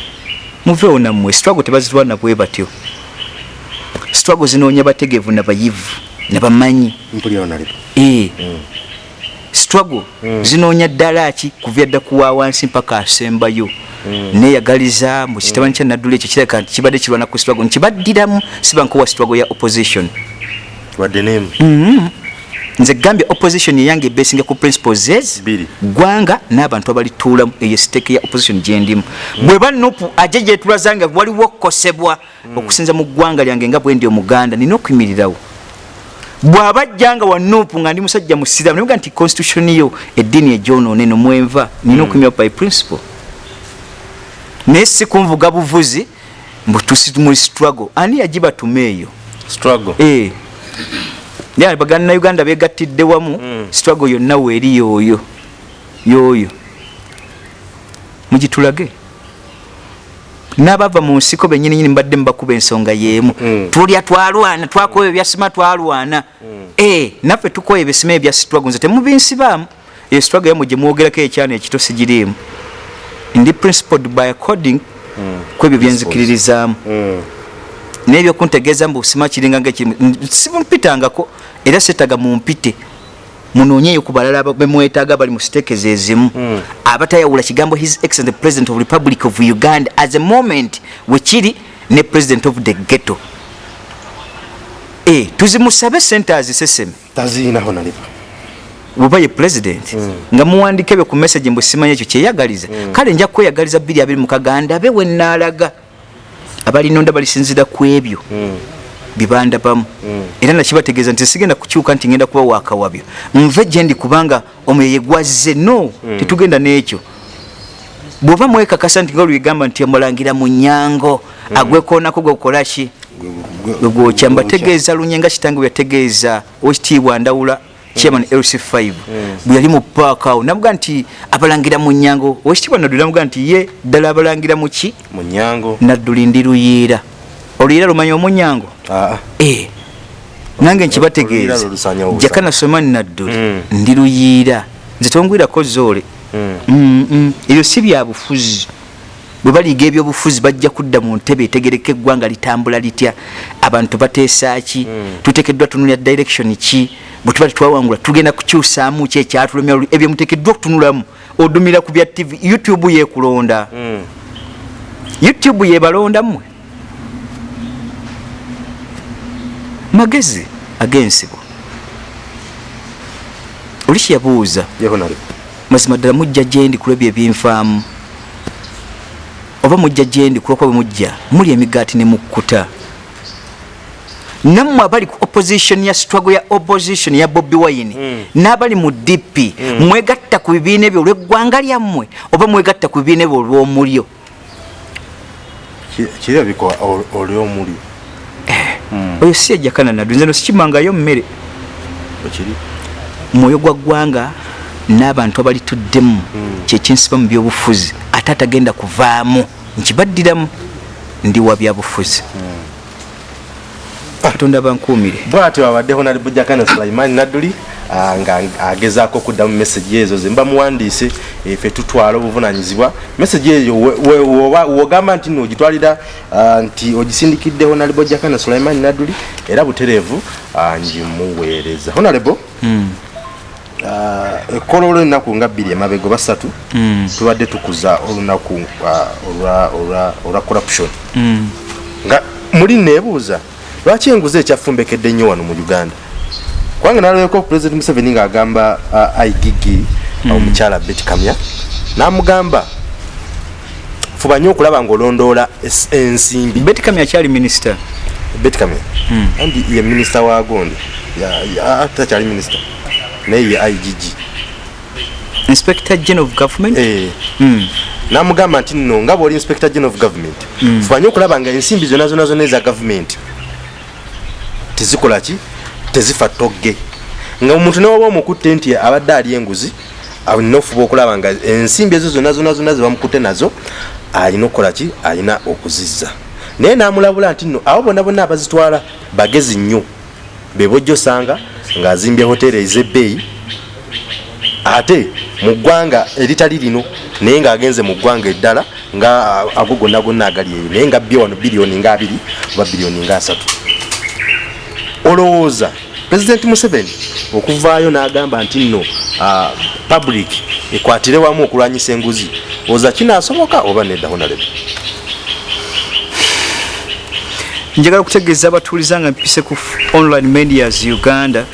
muveewo nammwe struggle tebazitwala bwe batyo. Struggle zinoonya bategeevu nabayivu nabamanyi struggle. Zinoonya ddala ki kuva dda kuwa wansi mpaka asembayo? Neeyagaliza mu kitabani kya naddula ekyo kireka nti kibadde kirwana ku struggle. Nkibaddiramu sibankowa struggle ya opposition. Nemu nze gambye opposition eyange ebesinga ku principles Bbiri. gwanga n'abantu abalituulamu eyo siteeke ya opposition gyendimu bweba nupu aje gyetulazanga waliwo okukosebwa okusinza mu ggwanga lyange nga bwe ndi omuganda nina okuyimirirawo bw'aba ajjanga wa nupu nga ndi musajja musiramu nibuga nti constitution yo eddiini egyonoone nomwenva nina okuyimirirawo by principle. Naye si kunvuga buvuzi mbu tusimuli struggle. Ani yagibatuma eyo? Struggle. Eh. ya baganda uganda begattidde wamu Mm. struggle yonna weeri yooyo yooyo. Mugitulage n'abava mu nsiko benyini nyini mbadde mubakuba ensonga y'emu. Mm. tulya twalwana twakola ebyasima twalwana. Eh, naffe tukola ebisima ebya struggle nze temubinsibaamu. Eyo struggle yamwe gye mwogerako ekyana ekito sigiriimu. Ndi principled by according kwebyo byenzikiririzaamu. Mm. nebyo kuntegeeza mbu sima kiringa ngaekirimu simumpitangako era setaga mumpite munoonyeyo ku balala bemwetaaga bali mu siteekezi ezimu. Mm. abatayawula kigambo his excellent president of republic of uganda as a moment wekiri ne president of the ghetto. E, tuzimusabe sente aziseseme. Bweba ye president. Nga muwandika ebyo ku message mbu simanya ekyo kyeyagaliza. Kale nja kweyagaliza 2 be wenaalaga abalinonda balisinzira ku ebyo bibandabamu era nakibategeeza nti sigenda kukyuka nti ngenda kuba wakawabyo nve gyendi kubanga omwoyo yegwazze no tetugenda n'ekyo. Bw'oba mwekakasa nti nga olwegamba nti omulangira mu nyango agwekoonako gwekolaki gwe gwokya. mbategeeza lunye nga kitange bwe yategeeza owekitiibwa ndawula chairman lc5 bwe yali mu paaka awo. Namuga nti abalangira mu nyango owekitiibwa nadduli namuga nti ye ddala abalangira mu ki? Mu nyango. Nadduli ndi luyiira oluyiira lumanya omunyango? Ah, Eh, nange nkibategeeza jakana somani nadduli. Mm. ndi luyiira nze tongwirako zoole. Mm. Mm, mm. ebyo si byabufuzi bwe baliiga ebyobufuzi bajja kudda mu ntebe etegereka eggwanga litambula litya. Abantu bateesaaki tuteekeddwa tunulya direction ki? Bwe tuba tetwawangula tugenda kukyusaamu ki ekyatulumya ebyo muteekeddwa okutunulamu. Odumira ku bya tv youtube yekulonda Mm. youtube yebalondammwe magezi ag'ensibo oli kyeyabuuza ye honorable mazima ddala mujja gyendi kulwebyo ebinfaamu oba mujja gyendi kulwokuba bwe mujja muli emigaati ne mukkuta. Nammwe abali ku opposition ya struggle ya opposition ya bobi wine Mm. n'abali mu dp mwegatta ku bibiina ebyo olw'eggwanga lyammwe oba mwegatta ku bibiina ebyo olw'omulyo? Ki- kirabika ol- oli omuli oyo si yajjakananadu nze no sikimangayo ekiri mwoyo gwa ggwanga n'abantu abalituddemu kyekinsiba mu byobufuzi. Ate atagenda kuvaamu nkibaddiramu ndi wa byabufuzi. Katonda bankuumire bwatyo abadde honorable jakana sulaiman nadduli ah, nga agezaako okuddamu meseji ezo ze. Mba muwandiise efe tutwala obuvunanyizibwa. Meseji eyo wogamba nti noogitwalira ah, nti ogisindikidde honorable jakana sulaiman nadduli era butereevu ah, ngimuweereza honorable? Ah, ekkola olw'ennaku nga bbiri emabega oba ssatu tubadde tukuza olunaku olwa- corruption. Nga muli neebuuza lwaki enguzi ekyafumbekedde nnyo wano mu uganda? Kubanga nalabeko president museveni ng'agamba uh, igigi omukyala bet kamya n'amugamba fuba nnyo okulaba ng'olondoola ensimbi. Beti kami akyali minisita. Bet kamya andi ye minisita wa gondi Ya- ya- takyali minisita. Naye ye igg inspector general of government? Eh, Mm. n'amugamba nti nno nga bw'oli inspector general of government fuba nnyo okulaba nga ensimbi zonna zonna zonna eza gavumenti. Tezikola ki? Tezifa togge nga omuntu newaba omukutte nti abadde ali enguzi alina ofuba okulaba nga ensimbi ezo zonna zonna zonna zebamukutte nazo alina okukola ki? Alina okuzizza. Naye namulabula nti nno abo bonna bonna abazitwala bagezi nnyo. Bebojja osanga ng'azimbye hoteeri ez'ebbeeyi ate mu ggwanga eritali lino naye ng'agenze mu ggwanga eddala nga ago gonna gonna agali eyo naye nga bye wano biliyoni nga abiri oba biliyoni nga asatu. Olowooza pulezidenti museveni okuvaayo n'agamba nti nno ah, public ekwatire wamu okulwanyisa enguzi oza kinaasoboka oba nedda honarebe njagala okutegeeza abatuuliza nga mpise ku online medias uganda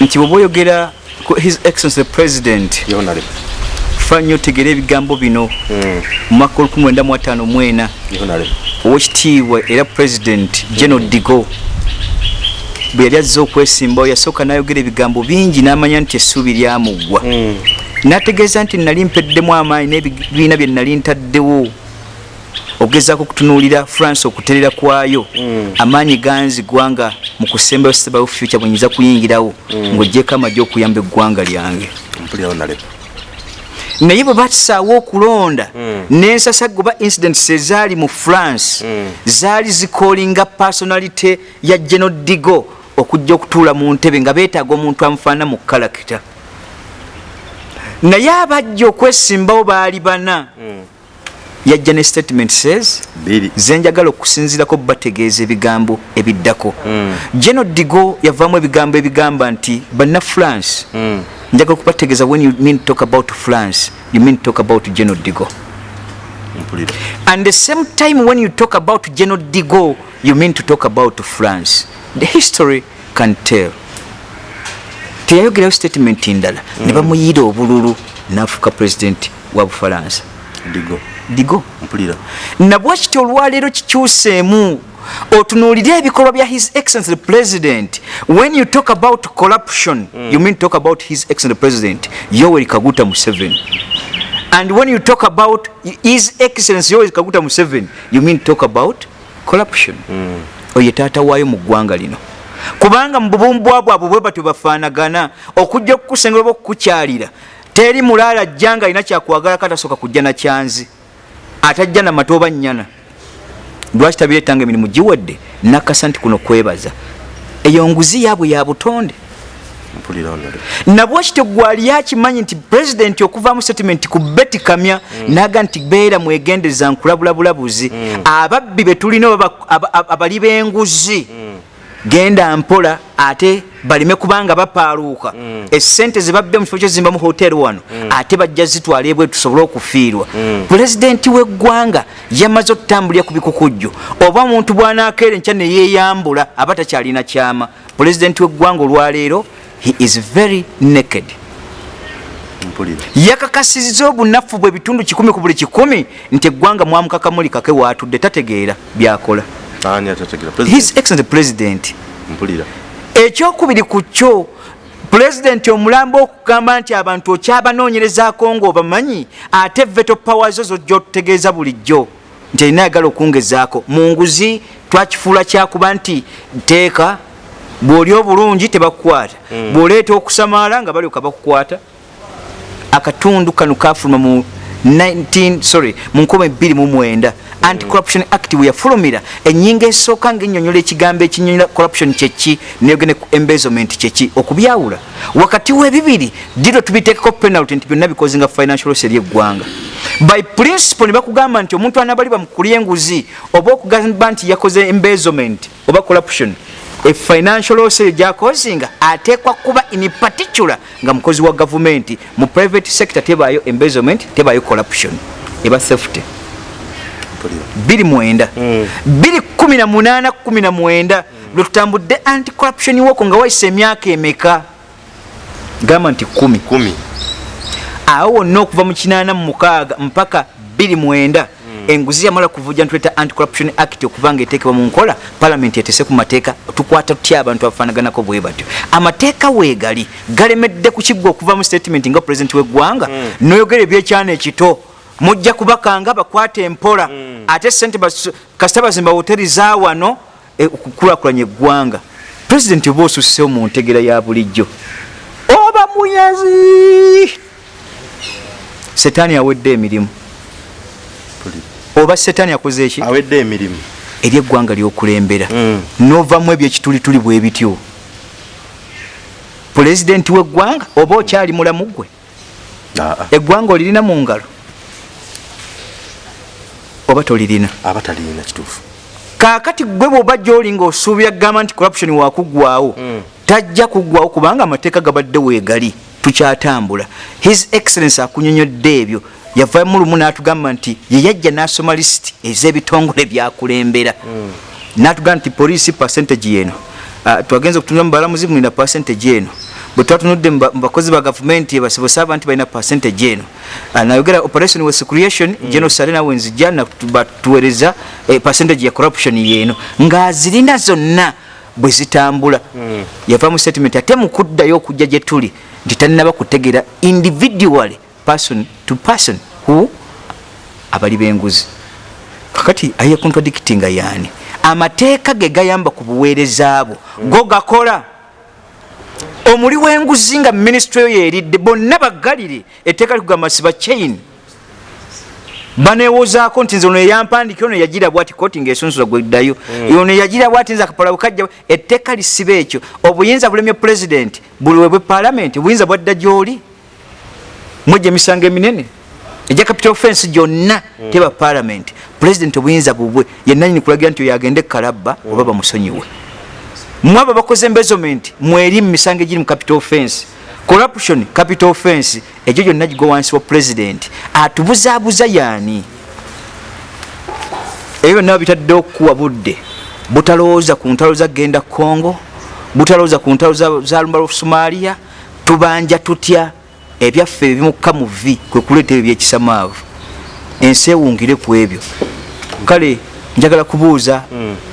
nti bweba oyogera ku his excellency the president fa nnyo otegeera ebigambo bino Mm. mu mwaka 1954 honarebe owekitiibwa era president general digo bwe yali azze okwesimbawo yasooka n'ayogera ebigambo bingi n'amanya nti essuubi lyamugwa. N'ategeeza nti nali mpeddemu amaanyi n'ebibiina bye nali ntaddewo. Okugezaako okutunuulira france okuterera kwayo. Amaanyi ganzigwa nga mu kusembayo sebayo future bwe nyiza kuyingirawo ng'oggyeko amagye okuyamba eggwanga lyange. Naye bwe batusaawo okulonda n'ensasa goba incidents ezaali mu france zaali zikolinga personality ya geno digo okujja okutuula mu ntebe nga beetaaga omuntu amufaanana mu kalakita naye abajja okwesimbawo baali bana. Yajja ne statement says biri. Zenjagala okusinzirako bategeeza ebigambo ebiddako. Geno digo yavaamu ebigambo ebigamba nti banna france. Mm. njagala okubategeeza when you mean talk about france you mean talk about geno digo. And the same time when you talk about geno digo you mean to talk about france the history can tell. Teyayogerayo statement ndala ne bamuyiira obululu n'afuuka president wa bufalansa. Digo. Digo. Mpulira. Nabwe kityo olwaleero kikyuseemu otunuulire ebikolwa bya his excellency the president. When you talk about corruption mm. you mean talk about his excellency president yoweri kaguta museveni. And when you talk about his excellency yoweri kaguta museveni you mean talk about corruption. Mm. Oye taata waayo mu ggwanga lino. Kubanga mu bubumbu bwabwe bwe batyo bafaanagana okujja okukusengera oba okukukyalira teri mulaala ajja nga alina kyakwagala katasooka kujja na kyanzi. Atajja na matooba nnyana. Lwaki tabireetanga emirimu? Giwadde nakasa nti kuno kwebaza. Eyo nguzi yaabwe ya butonde mpulira honorable nabwekityo gwali akimanyi nti pulezidenti okuvaamu settlement ku beti kamya naga nti beera mwegendeza nkulabulabulabuzi ababbi betulina oba- aba- aba- abali b'enguzi genda mpola ate baleme kubanga bapaaluuka. Esente zebabbe mu kifo kyozimba mu hoteri wano ate bajja zitwala ebwe tusobole okufiirwa. Pulezidenti w'eggwanga yamaze okutambulira ku bikukujju oba omuntu bw'anaakeera enkya ne yeeyambula aba takyalina kyama. Pulezidenti w'eggwanga olwaleero he is very naked. Yakakasizza obunafu bwe bitundu kikumi ku buli kikumi nti eggwanga mwamukakamuli kake waatudde tategeera byakola. His excellent president. Ekyokubiri ku kyo pulezidenti omulambo okugamba nti abantu okyabanoonyerezaako ngaobamanyi ate veto power zo zojja otutegeeza bulijjo nti alina ayagala okungezaako. Mu nguzi twakifuula kyakuba nti teeka bw'oli obulungi tebakukwata. Bw'oleeta okusamaala nga balyoka bakukwata akatundu kano kafuluma mu 19 sorry mu 29 anti-corruption act bwe yafulumira ennyingo esooka ngaennyonnyola ekigambo ekinyonyola corruption kyeki neyogene ku embezzlement kyeki okubyawula. Wakati w'ebibiri diro tubiteekeko penalty nti byonna bikoze nga financial loss eri eggwanga. By principle ne bakugamba nti omuntu anabali bamukulya enguzi oba okugamba nti yakoze embezzlement oba corruption e financial loss eyo gyakozinga ateekwa kuba in particular nga mukozi wa gavumenti mu private sector tebaayo embezzlement tebaayo corruption. Eba theft mpulira 29 218 19 lwe tutambudde anti corruption woko nga wayisa emyaka emeka? Gamba nti 1 kumi. Awo wonna okuva mu 86 mpaka 29 enguzi yamala kuvuja ntuleta anti-corruption act okuba nga eteekebwa mu nkola palamenti etese ku mateeka tukwata tutya abantu abafaanaganako bwe batyo? Amateeka weegali galemedde ku kiggwa okuva mu statement nga pulezidenti w'eggwanga noyogera ebyekyana ekito mujja kubakanga bakwata empola ate sente kasita bazimba hoteri za wano eh, okukulakulanya eggwanga. Pulezidenti oba osussewo mu ntegera ya bulijjo? Oba muyazi! Setaani awedde emirimu oba setaani akoze eki awedde emirimu. Eri eggwanga lyokulembera. Mm. novamu ebyo ekitulituli bwe bityo. Pulezidenti w'eggwanga oba okyali mulamu gwe? Eggwanga olirina mu ngalo? Oba tolirina? Aba talina kituufu. Kaakati gwe bwoba gyoli ngaosuubira kugamba nti corruption wakuggwawo tajja kuggwawo kubanga amateeka gabadde weegali. Tukyatambula. His excellence akunyonyodde ebyo yavamu lumu n'atugamba nti ye yajja n'asoma lisiti ez'ebitongole byakulembera n'atugamba nti poliisi percentage yeno Ah, twagenza okutunula mu balamuzi mulina percentage eno. Bwe twatunudde mu ba- mu bakozi ba gavumenti basibusaaba nti balina percentage eno. Ah, nayogera operation was creation general sarena wenzijja batuweereza eh, percentage ya corruption yeeno. Ng'azirina zonna bwe zitambula. Yava mu statement ate mu kuddayo okujja gye tuli nti tannaba kutegeera individually person to person who abali b'enguzi. Kakati aye contradictinga yaani? Amateeka ge gayamba ku buweereza abo go gakola. Omuli w'enguzi nga minisitule yo yeeridde bonna baggalire etteeka likugamba siba chain. Banewozaako nti nze ono eyampandikira ono yagira bwati koti ngaesunsula gweddayo ono yagira bwati nze akapala bwekajja etteeka lisiba ekyo. Obuyinza bulemye pulezidenti buli webwe paalamenti obuyinza bwadda gy'oli? Mwejja emisango eminene ejja capital offense gyonna teba paalamenti pulezidenti obuyinza bubwe yenanyini kulagira nti oyo agende kalabba oba bamusonyiwe. Mwabo bakoze embezzlement mweri mu misango egiri mu capital offense corruption capital offense egyo gyonna gigwa wansi wa president. Atubuzaabuza yaani? Ebyo byonna babitadde okukuwa budde. Butalowooza ku ntalo za genda congo butalowooza ku ntalo za- za lumba somalia tubanja tutya ebyaffe ebimukka mu vi kwe kuleeta ebyo byekisamaavu ensi ewungire ku ebyo. Kale njagala kubuuza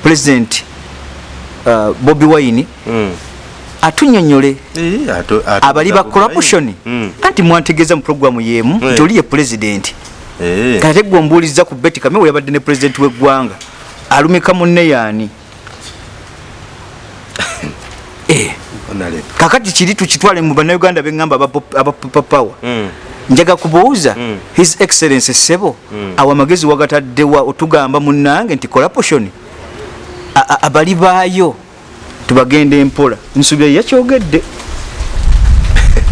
president uh, bobi wine Mm. atunyonyole abali ba corruption. Mm. anti mwantegeeza mu programu yemu nti oli ye president. Eh, kate gwe ombuuliza ku beti kame we yabadde ne president w'eggwanga alumika munne yaani Eh, honorable. Kakati kiri tukitwale mu bannayuganda beŋŋamba abapapawa Mm. njaga kubuuza Mm. his excellence sebo awo amagezi wagataddewa otugamba munnange nti corruption A- a- abali baayo tubagenda empola nsuubira yakyogedde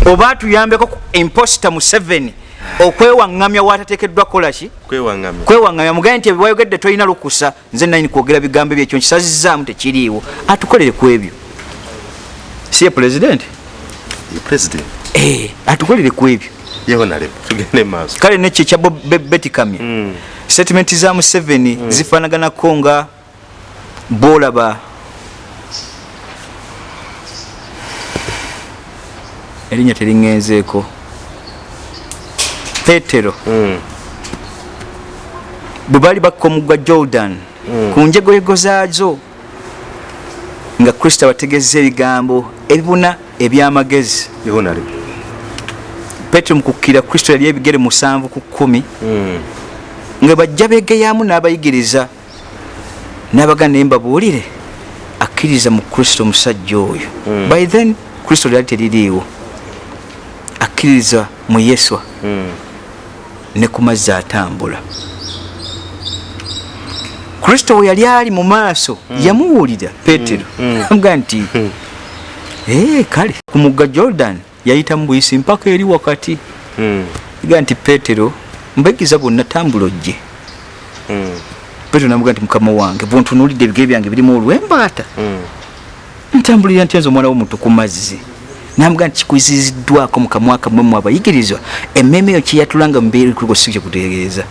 oba atuyambeko ku imposta museveni okwewaŋŋamya watateekeddwa kolaki kwewaŋŋamya. Kwewaŋŋamya mugaye nti ebiwayogedde tolina lukusa. Nze nayini kwogera bigambo byekyo nkisazizaamu tekiriiwo. Atukolere ku ebyo si ye pulezidenti Eh, atukolere ku ebyo. Kale nekyo ekya Bob- Be- betty kamya Mm. statement za museveni zifanaganako nga bolaba erinnya teriŋŋenzeeko petero Mm. bwe baali bakka omugga jordan ku njegoyego zaazo nga kristo abategeeza ebigambo ebibuna ebyamagezi petero mukukkira kristo yali ebigere musanvu ku kkumi Mm. nga bajja begeyamu n'abayigiriza n'abaga naye mbabuulire akkiriza mu kristo omusajja oyo Mm. by then kristo lyali teririiwo akkiriza mu yeswa Mm. ne ku mazzi atambula kristo we yali ali mu maaso yamuwulira petero Mm. amuga nti "Eh, kale ku mugga jordan yayita mu buyisi mpaka eri wakati. Mm. ga nti petero mbayigiza bonna tambula ojje. Petero namuga nti mukama wange bwontunuulidde ebigere byange birimu olwembaata. Ntambulira ntya nze omwana w'omuntu ku mazzi. Namuga nti kikuziziddwako mu kamwa kamwe mu abayigirizwa. Emmeeme eyo kyeyatulanga mubeerikuliko si kyekutegeeza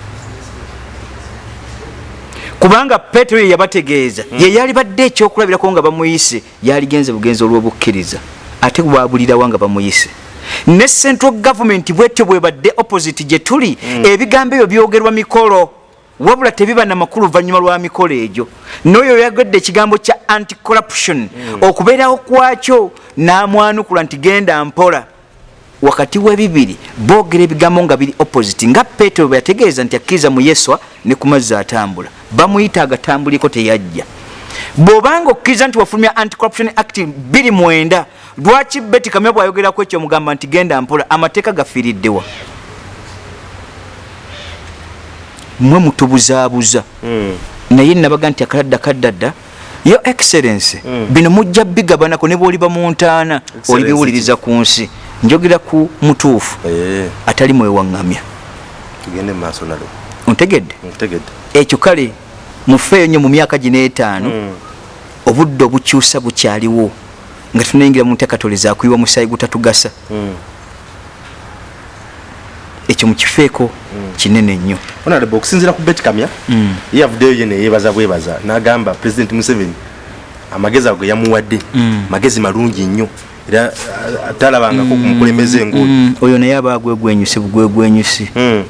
kubanga petero ye yabategeeza ye yali badde ekyokulabirako nga bamuyise yaligenze bugenzi olw'obukkiriza ate bwabulirawo nga bamuyise. Ne central government bwetyo bwe badde opposite gye tuli ebigambo ebyo byogerwa mikolo wabula tebiba namakulu oluvannyuma lwa mikolo egyo. N'oyo yagedde ekigambo kya anti corruption okubeerawo kwakyo n'amwanukula nti genda mpola wakati w'ebibiri boogera ebigambo nga biri opposite nga petero bwe yategeeza nti akkiriza mu yeswa ne ku mazzi atambula bamuyita agatambuliko teyajja bw'obanga okkiriza nti wafulumya anti-corruption act 29 lwaki beti kamya bw'ayogerako ekyo mugamba nti genda mpola amateeka gafiiriddewa mwe mutubuzaabuza Mm. naye nabaga nti akaladda kaddadda yo excellence Mm. bino mujja bigabanako ne bwoliba mu ntaana olibiwuliriza ku nsi njogera ku mutuufu Eh, atali mwewaŋŋamya tugende maaso honorable ontegedde ntegedde. Ekyo kale mufeeyo nnyo mu myaka gino etaano Mm. obudde obukyusa bukyaliwo nga tunayingira mu nteekatole zakuyiwa musaayi gutatugasa. Mm. ekyo mukifeeko kinene nnyo. Honorable okusinziira ku bet kamya? Mm. ye yavuddeyo ye neyebaza bwebaza. N'agamba president museveni amagezi ago ge yamuwadde. Mm. magezi malungi nnyo era talabangako ku mukulembeze ng'oyo Mm, oyo naye aba gwegwenyusi bugwegwenyusi Mm.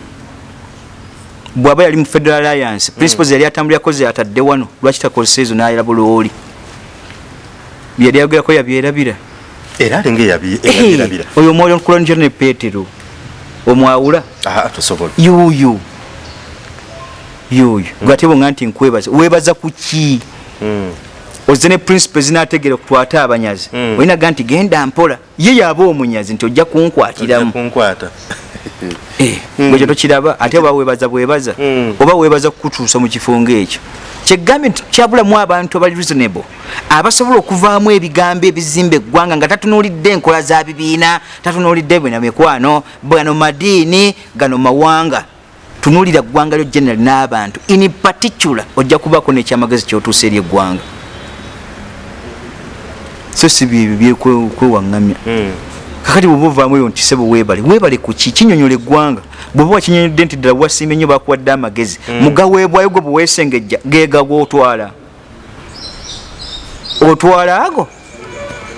bw'aba yali mu federal alliance principles yali atambulirako ze atadde wano lwaki takozesa ezo n'ayalaba looli byali ayogerako yabyerabira. Era alinga Eh, eyabirabira oyo omwoyo nkulonjo ne petero omwawula? Tosobola. Yuuyu. Yuuyu. Gwate bonga nti nkwebaza webaza ku ki? Mm. Ozze ne principles zinategeera okukwata abanyazi. Mm. olinaga nti genda mpola. Ye yaba omunyazi nti ojja kunkwatiramu. Kunkwata. Eh, Mm. kyo tokiraba ate oba webaza bwebaza Mm. oba webaza kukutuusa mu kifo ngaekyo kyegambye nti kyabulamu abantu abali reasonable abasobola okuvaamu ebigambo ebizimba eggwanga nga tatunuulidde enkola za bibiina tatunuulidde bwena mikwano bwano madiini gano mawanga. Tunuulira ggwanga lyo general n'abantu. In particular ojja kubaako nekyamagezi kyotuusa eri eggwanga so si byebyo byekwewaŋŋamya Mm. kakati bwoba ovaamu eyo nti sebo weebale. Weebale ku ki? Kinyonyola eggwanga. Bwoba wakinyonyodde nti ddala wasiimye nnyo bakuwadde amagezi. Mugaweebwayo gwe bweweesengejja geega gwotwala. Otwala ago?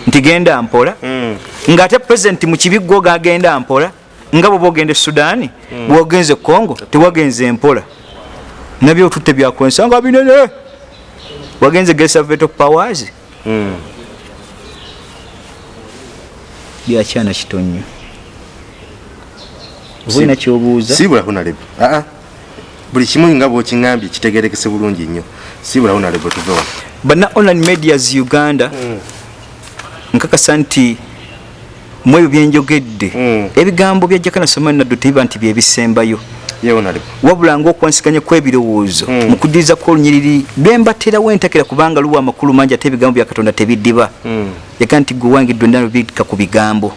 Nti genda mpola. Mm. ng'ate pulezidenti mu kibiggo gagenda mpola. Nga bwoba ogenda e sudaani bwogenze congo tewagenze mpola. Nabyo otutte byakwensanga binene. Wagenze gesaveto powers. Byakyana kitonyo oba olina kyobuuza sibula honorable aa buli kimu nga bwokiŋambye kitegerekese bulungi nnyo. Sibula honorable tuve wano. Bana online medias uganda nkakasa nti mu ebyo byenjogedde Mm. ebigambo bya jakana somani naddo tebiba nti byebisembayo wabula ngaokwansiganya kw'ebirowoozo Mm. mu kuddirizako olunyiriri bembaterawo entakera kubanga luwa amakulu mangi ate ebigambo bya katonda tebiddiba. Yaga nti gwe wange ddwe ndano bika ku bigambo.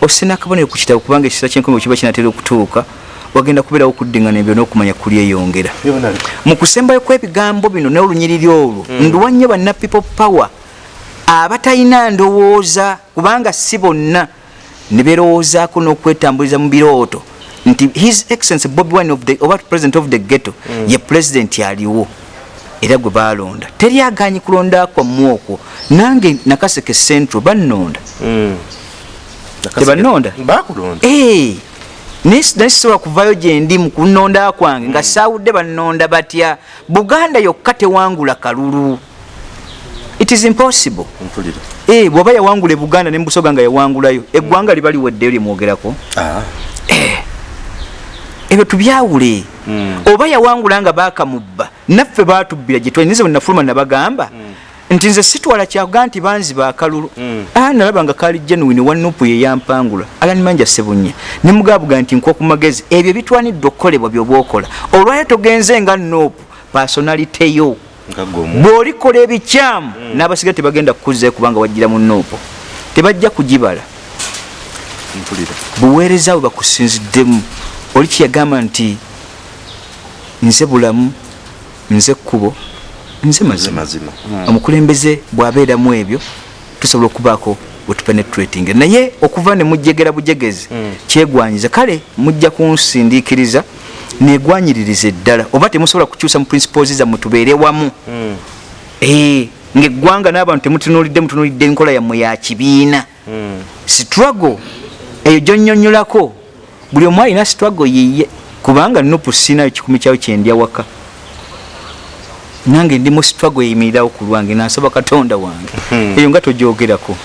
Osina akabonero ku kitabo kubanga ekisa kyenkomi bwe kiba kinatera okutuuka wagenda kubeerawo okuddingana ebyo n'okumanya kulyeyongera mu kusembayo kw'ebigambo bino n'olunyiriri olwo nduwa nnyo banna people power abatalina ndowooza kubanga si bonna ne beerowoozaako n'okwetambuliza mu birooto nti his excellence bobi wine of the, oba president of the ghetto ye president aliwo era gwe balonda teri aganyi kulonda kwammwe okwo nange nakaseke central bannonda. Bakulonda Eh, naye naye sisobola kuvayo gyendi mu kunonda kwange nga saawudde bannonda batya. Buganda yokka tewangula kalulu. It is impossible. Eh, bw'oba yawangula e buganda ne mubusoga nga yawangulayo eggwanga liba liweddeyo lyemwogerako Ah, ebyo tubyawule. Mm. oba yawangula nga bakamubba naffe batubbira gye twalinize bwe nafuluma nabagamba nti nze sitwala kyakuga nti banzi bakalulu Mm. ah, nalaba nga kali genuine wanupu yeyampangula alanimanja sebunya nemugabuga nti nkwa ku magezi ebyo bitwaniddwa okukolebwa byoba okola olwayo togenze nga nopu pasonaliteyo nga gwomu bw'olikola ebikyamu n'abasigaye tebagenda kukuzeeyo kubanga wajjira mu nopu tebajja kugibala. Buweereza bwe bakusinziddemu. Oli kyeyagamba nti nze bulamu nze kkubo nze ze mazima. Mazima omukulembeze bw'abeeramu ebyo tusobola okubaako wetupenetrating naye okuva ne mujegera bujegezi kyegwanyiza. Kale mujja kunsindiikiriza negwanyiririza eddala oba temusobola kukyusa mu principles zammwe tubeere wamu. Mm. Eh, ngaeggwanga n'abantu temutunuulidde mutunuulidde enkola yammwe ya kibiina. Mm. struggle eyo gyonnyonnyolako. Buli omu alina struggle yiye kubanga nupu sinayo kikumi kyawo kyendya waka nange ndi mu struggle eyimirirawo ku lwange nansaba katonda wange Hmm. eyo nga togyogerako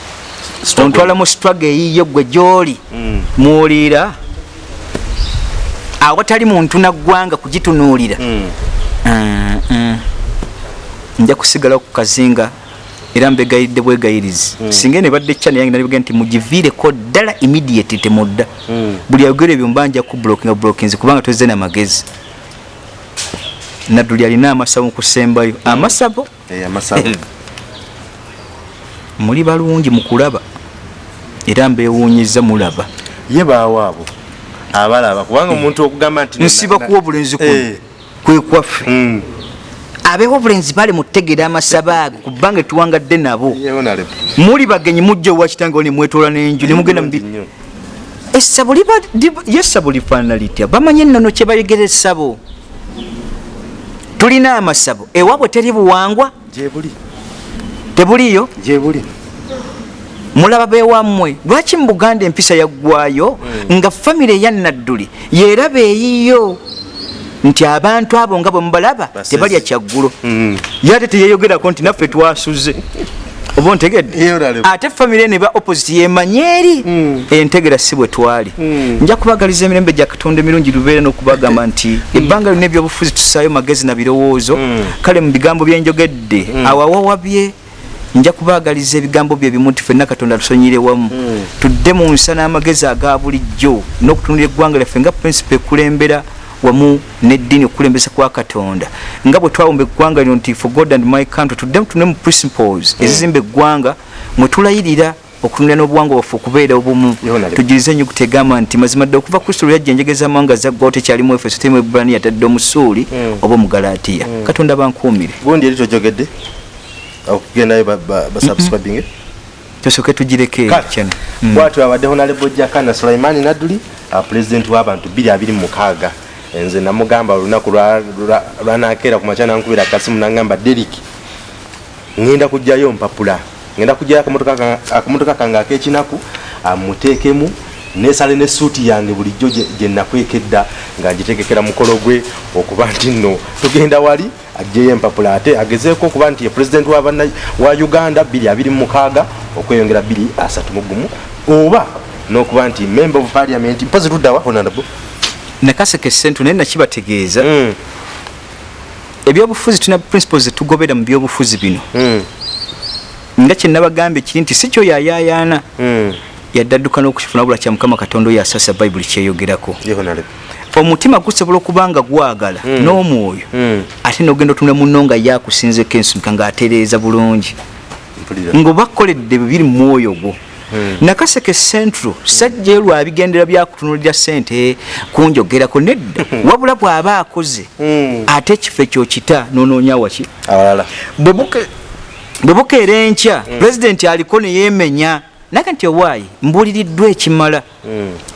Struggle. ontwala mu struggle eyiyo gwe gyoli Mm. mwoliira awatali muntu naggwanga kugitunuulira Mm. Ah, ah. nja kusigala ku kazinga era mbegayiridde bwegayirizi singa ne badde chane yange nalibega nti mugiviireko ddala immediate temudda buli ayogera ebyo mba nja kublokinga blokins kubanga tozze namagezi nadduli alina amasabo mukusembayo amasabo Eh, muli balungi mukulaba era mbewuunyiza mulaba. Ye baawaabo abalaba kubanga omuntu okugamba nti nsiba kuwa obulenzi kuno. Eh. kwe kwaffe. Mm. abeewo obulenzi bali mutegeera amasabo ago kubanga tuwangadde nabo. Ye honorable. muli bagenyi mujja owakitangewo nemwetoola n'enju nemugenda mubi Nnyo. essabo liba liba- ye essabo lifaanana litya? Bamanyi ennono kye bayogera essabo tulina amasabo ewaabwe teri buwangwa tebuliyo? Mulaba bewammwe lwaki mu buganda empisa yaggwayo nga famire eya nadduli yeraba eyiyo nti abantu abo nga bwe mubalaba tebalya kyaggulo Mm. ye ate teyeyogerako nti naffe twasuze oba ontegedde Ye honorable. ate famire neba opposite yemanye eri Mm. entegera si bwe twali Mm. nja kubagaliza emirembe gya katonda emirungi lubeera n'okubagamba nti ebbanga lyonna ebyobufuzi tusaayo magezi na birowoozo Mm. kale mu bigambo byenjogedde awawawabye nja kubagaliza ebigambo bye bimu nti fenna katonda tusonyire wamu tudde mu nsa n'amagezi aga bulijjo n'okutunulira eggwanga lyaffe nga prinsipe ekulembera wamu n'eddiini okukulembesa kwa katonda. Nga bwe twawumba eggwanga lino nti for god and my country tuddemu tune mu principles ezizimba eggwanga mwe tulayirira okutunulira n'obuwangwa bwaffe okubeera obumu. Yonale. tugirize ennyo kutegamba nti mazima ddala okuva kristo lwe yajja enjegeza amawanga zaggwawo tekyalimu efeso temu ebbulaniya tadde omusuuli Mm. oba omugalatiya. Katonda bankuumire. Gundi eri tojogedde? Okugendayo ba- ba- basubscribing tosooke tugireke kyano bwatyo abadde honorable jakana sulaimani nadduli pulezidenti w'abantu 226 nze namugamba olunaku lwa- lwa- lwanakeera ku makya nankubira akasimu nangamba derik ŋŋenda kujjayo mpapula. Ŋŋenda kujjayo akamotoka ka- akamotoka kange ak'ekinaku amuteekemu nesale ne suuti yange bulijjo gye- gye nakwekedda nga ngitegekera mukolo gwe okuba nti nno tugenda wali ajjeyo empapula ate agezeeko okuba nti ye pulezidenti wa uganda 226 okweyongera 231 oba n'okuba nti member of parliament mpozi tuddawa honorable nakaseke sentu naye nakibategeeza. Mm, ebyobufuzi tulina principles zetugobera mu byobufuzi bino. Mm, nga kyenabagambye kiri nti si kyo yayayaana mm. yaddadduka n'okukifuna wabula kya mukama katonda oyo asasa bayibuli kyeyogerako. Omutima gusobola okuba nga gwagala n'omwoyo Mm, ate nogenda otunula muno nga yakusinzeko ensumika ng'atereeza bulungi. Mpulira. ng'oba kkoledde bibiri mu mwoyo gwo nakaseke central sajja lwabigendera byakutunulira sente kunjogerako nedda. Wabula bw'aba akoze ate ekifo ekyo kita nonoonya waki awalala. Bwe buke- bwe bukeera enkya pulezidenti aliko neyemenya naga nti owaayi mbuuliriddwa ekimala.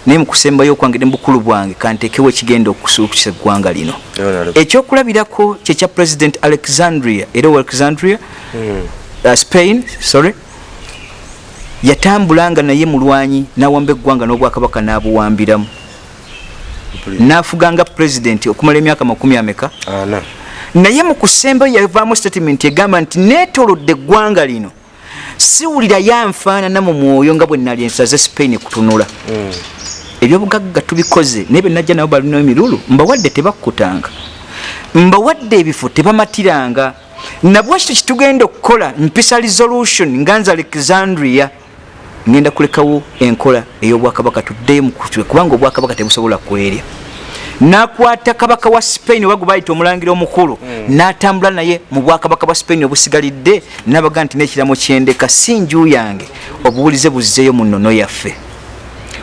Naye mukusembayo okwange ne mubukulu bwange kanteekewo ekigenda okusuukisa eggwanga lino. Ekyokulabirako kyekya president alexandria era alexandria? Uh, spain sorry yatambula nga naye mulwanyi nawamba eggwanga n'obwakabaka n'abuwambiramu. Nafuga nga president okumala emyaka makumi ameka? Naye mu kusembayo yavaamu statement egamba nti neetolodde eggwanga lino. Siwulira yanfaanana mu mwoyo nga bwe nali ensaze spain kutunula. Ebyobugagga tubikoze naye benajja nabo balinayo emirulu mbawadde tebakkutanga. Mbawadde ebifo tebamatiranga. Nabwe kito kitugenda okukola mpisa resolution nga nza alexandria ngenda kulekawo enkola ey'obwakabaka tuddeyo mukutwe kubanga obwakabaka tebusobola kwerya. Nakwata kabaka wa spain oba gwe bayita omulangira omukulu n'atambula naye mu bwakabaka bwa spain obusigalidde nabaga nti n'ekiramu kyendeka si nju yange obuwulize buzzeeyo mu nnono yaffe.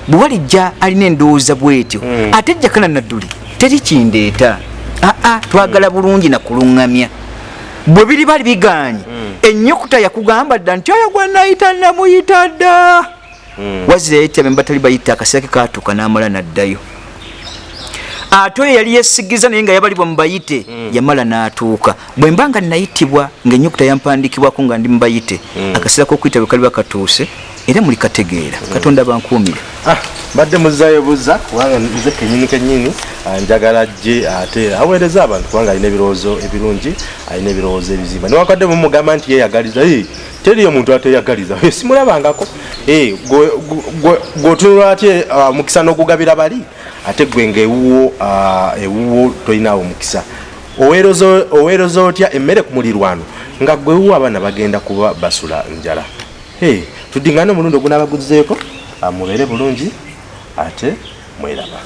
Bwe walijja alina endowooza bwetyo ate ejjakana nadduli teri kindeeta. Aa twagala bulungi nakuluŋŋamya bwe biri bali biganye. Ennyukuta yakugamba dda nti oyo gwe nayita namuyita dda. Wazira yayityabe batali bayita akaseera ke katuuka n'amala n'addayo. Ate oyo yali yesigiza naye nga yabalibwa mubayite yamala n'atuuka. Bwe mba nga nayitibwa ngaennyukuta yampandikibwako nga ndi mubayite akaseera k'okuyita bwe kaliba katuuse era muli kategeera. Katonda bankuumire. Ah, mbadde muzayo buza kubanga nze kenyini kenyini ah, njagala jje ate aweereza abantu kubanga alina ebirowoozo ebirungi alina ebirowoozo ebizimba. Newakadde mumugamba nti yeyagaliza "Eh, teriyo muntu ateyagaliza. Simulabangako. Eh, gweotunula atye ah, mukisa n'ogugabira bali? Ate gwe ngaewuwo ah, ewuwo tolinawo mukisa Oweeroza- oweeroza otya emmere ku mulirwano nga gwewuwo abaana bagenda kuba basula njala Tudingane omulundi ogunaabaguzeeko mubeere bulungi ate mweraba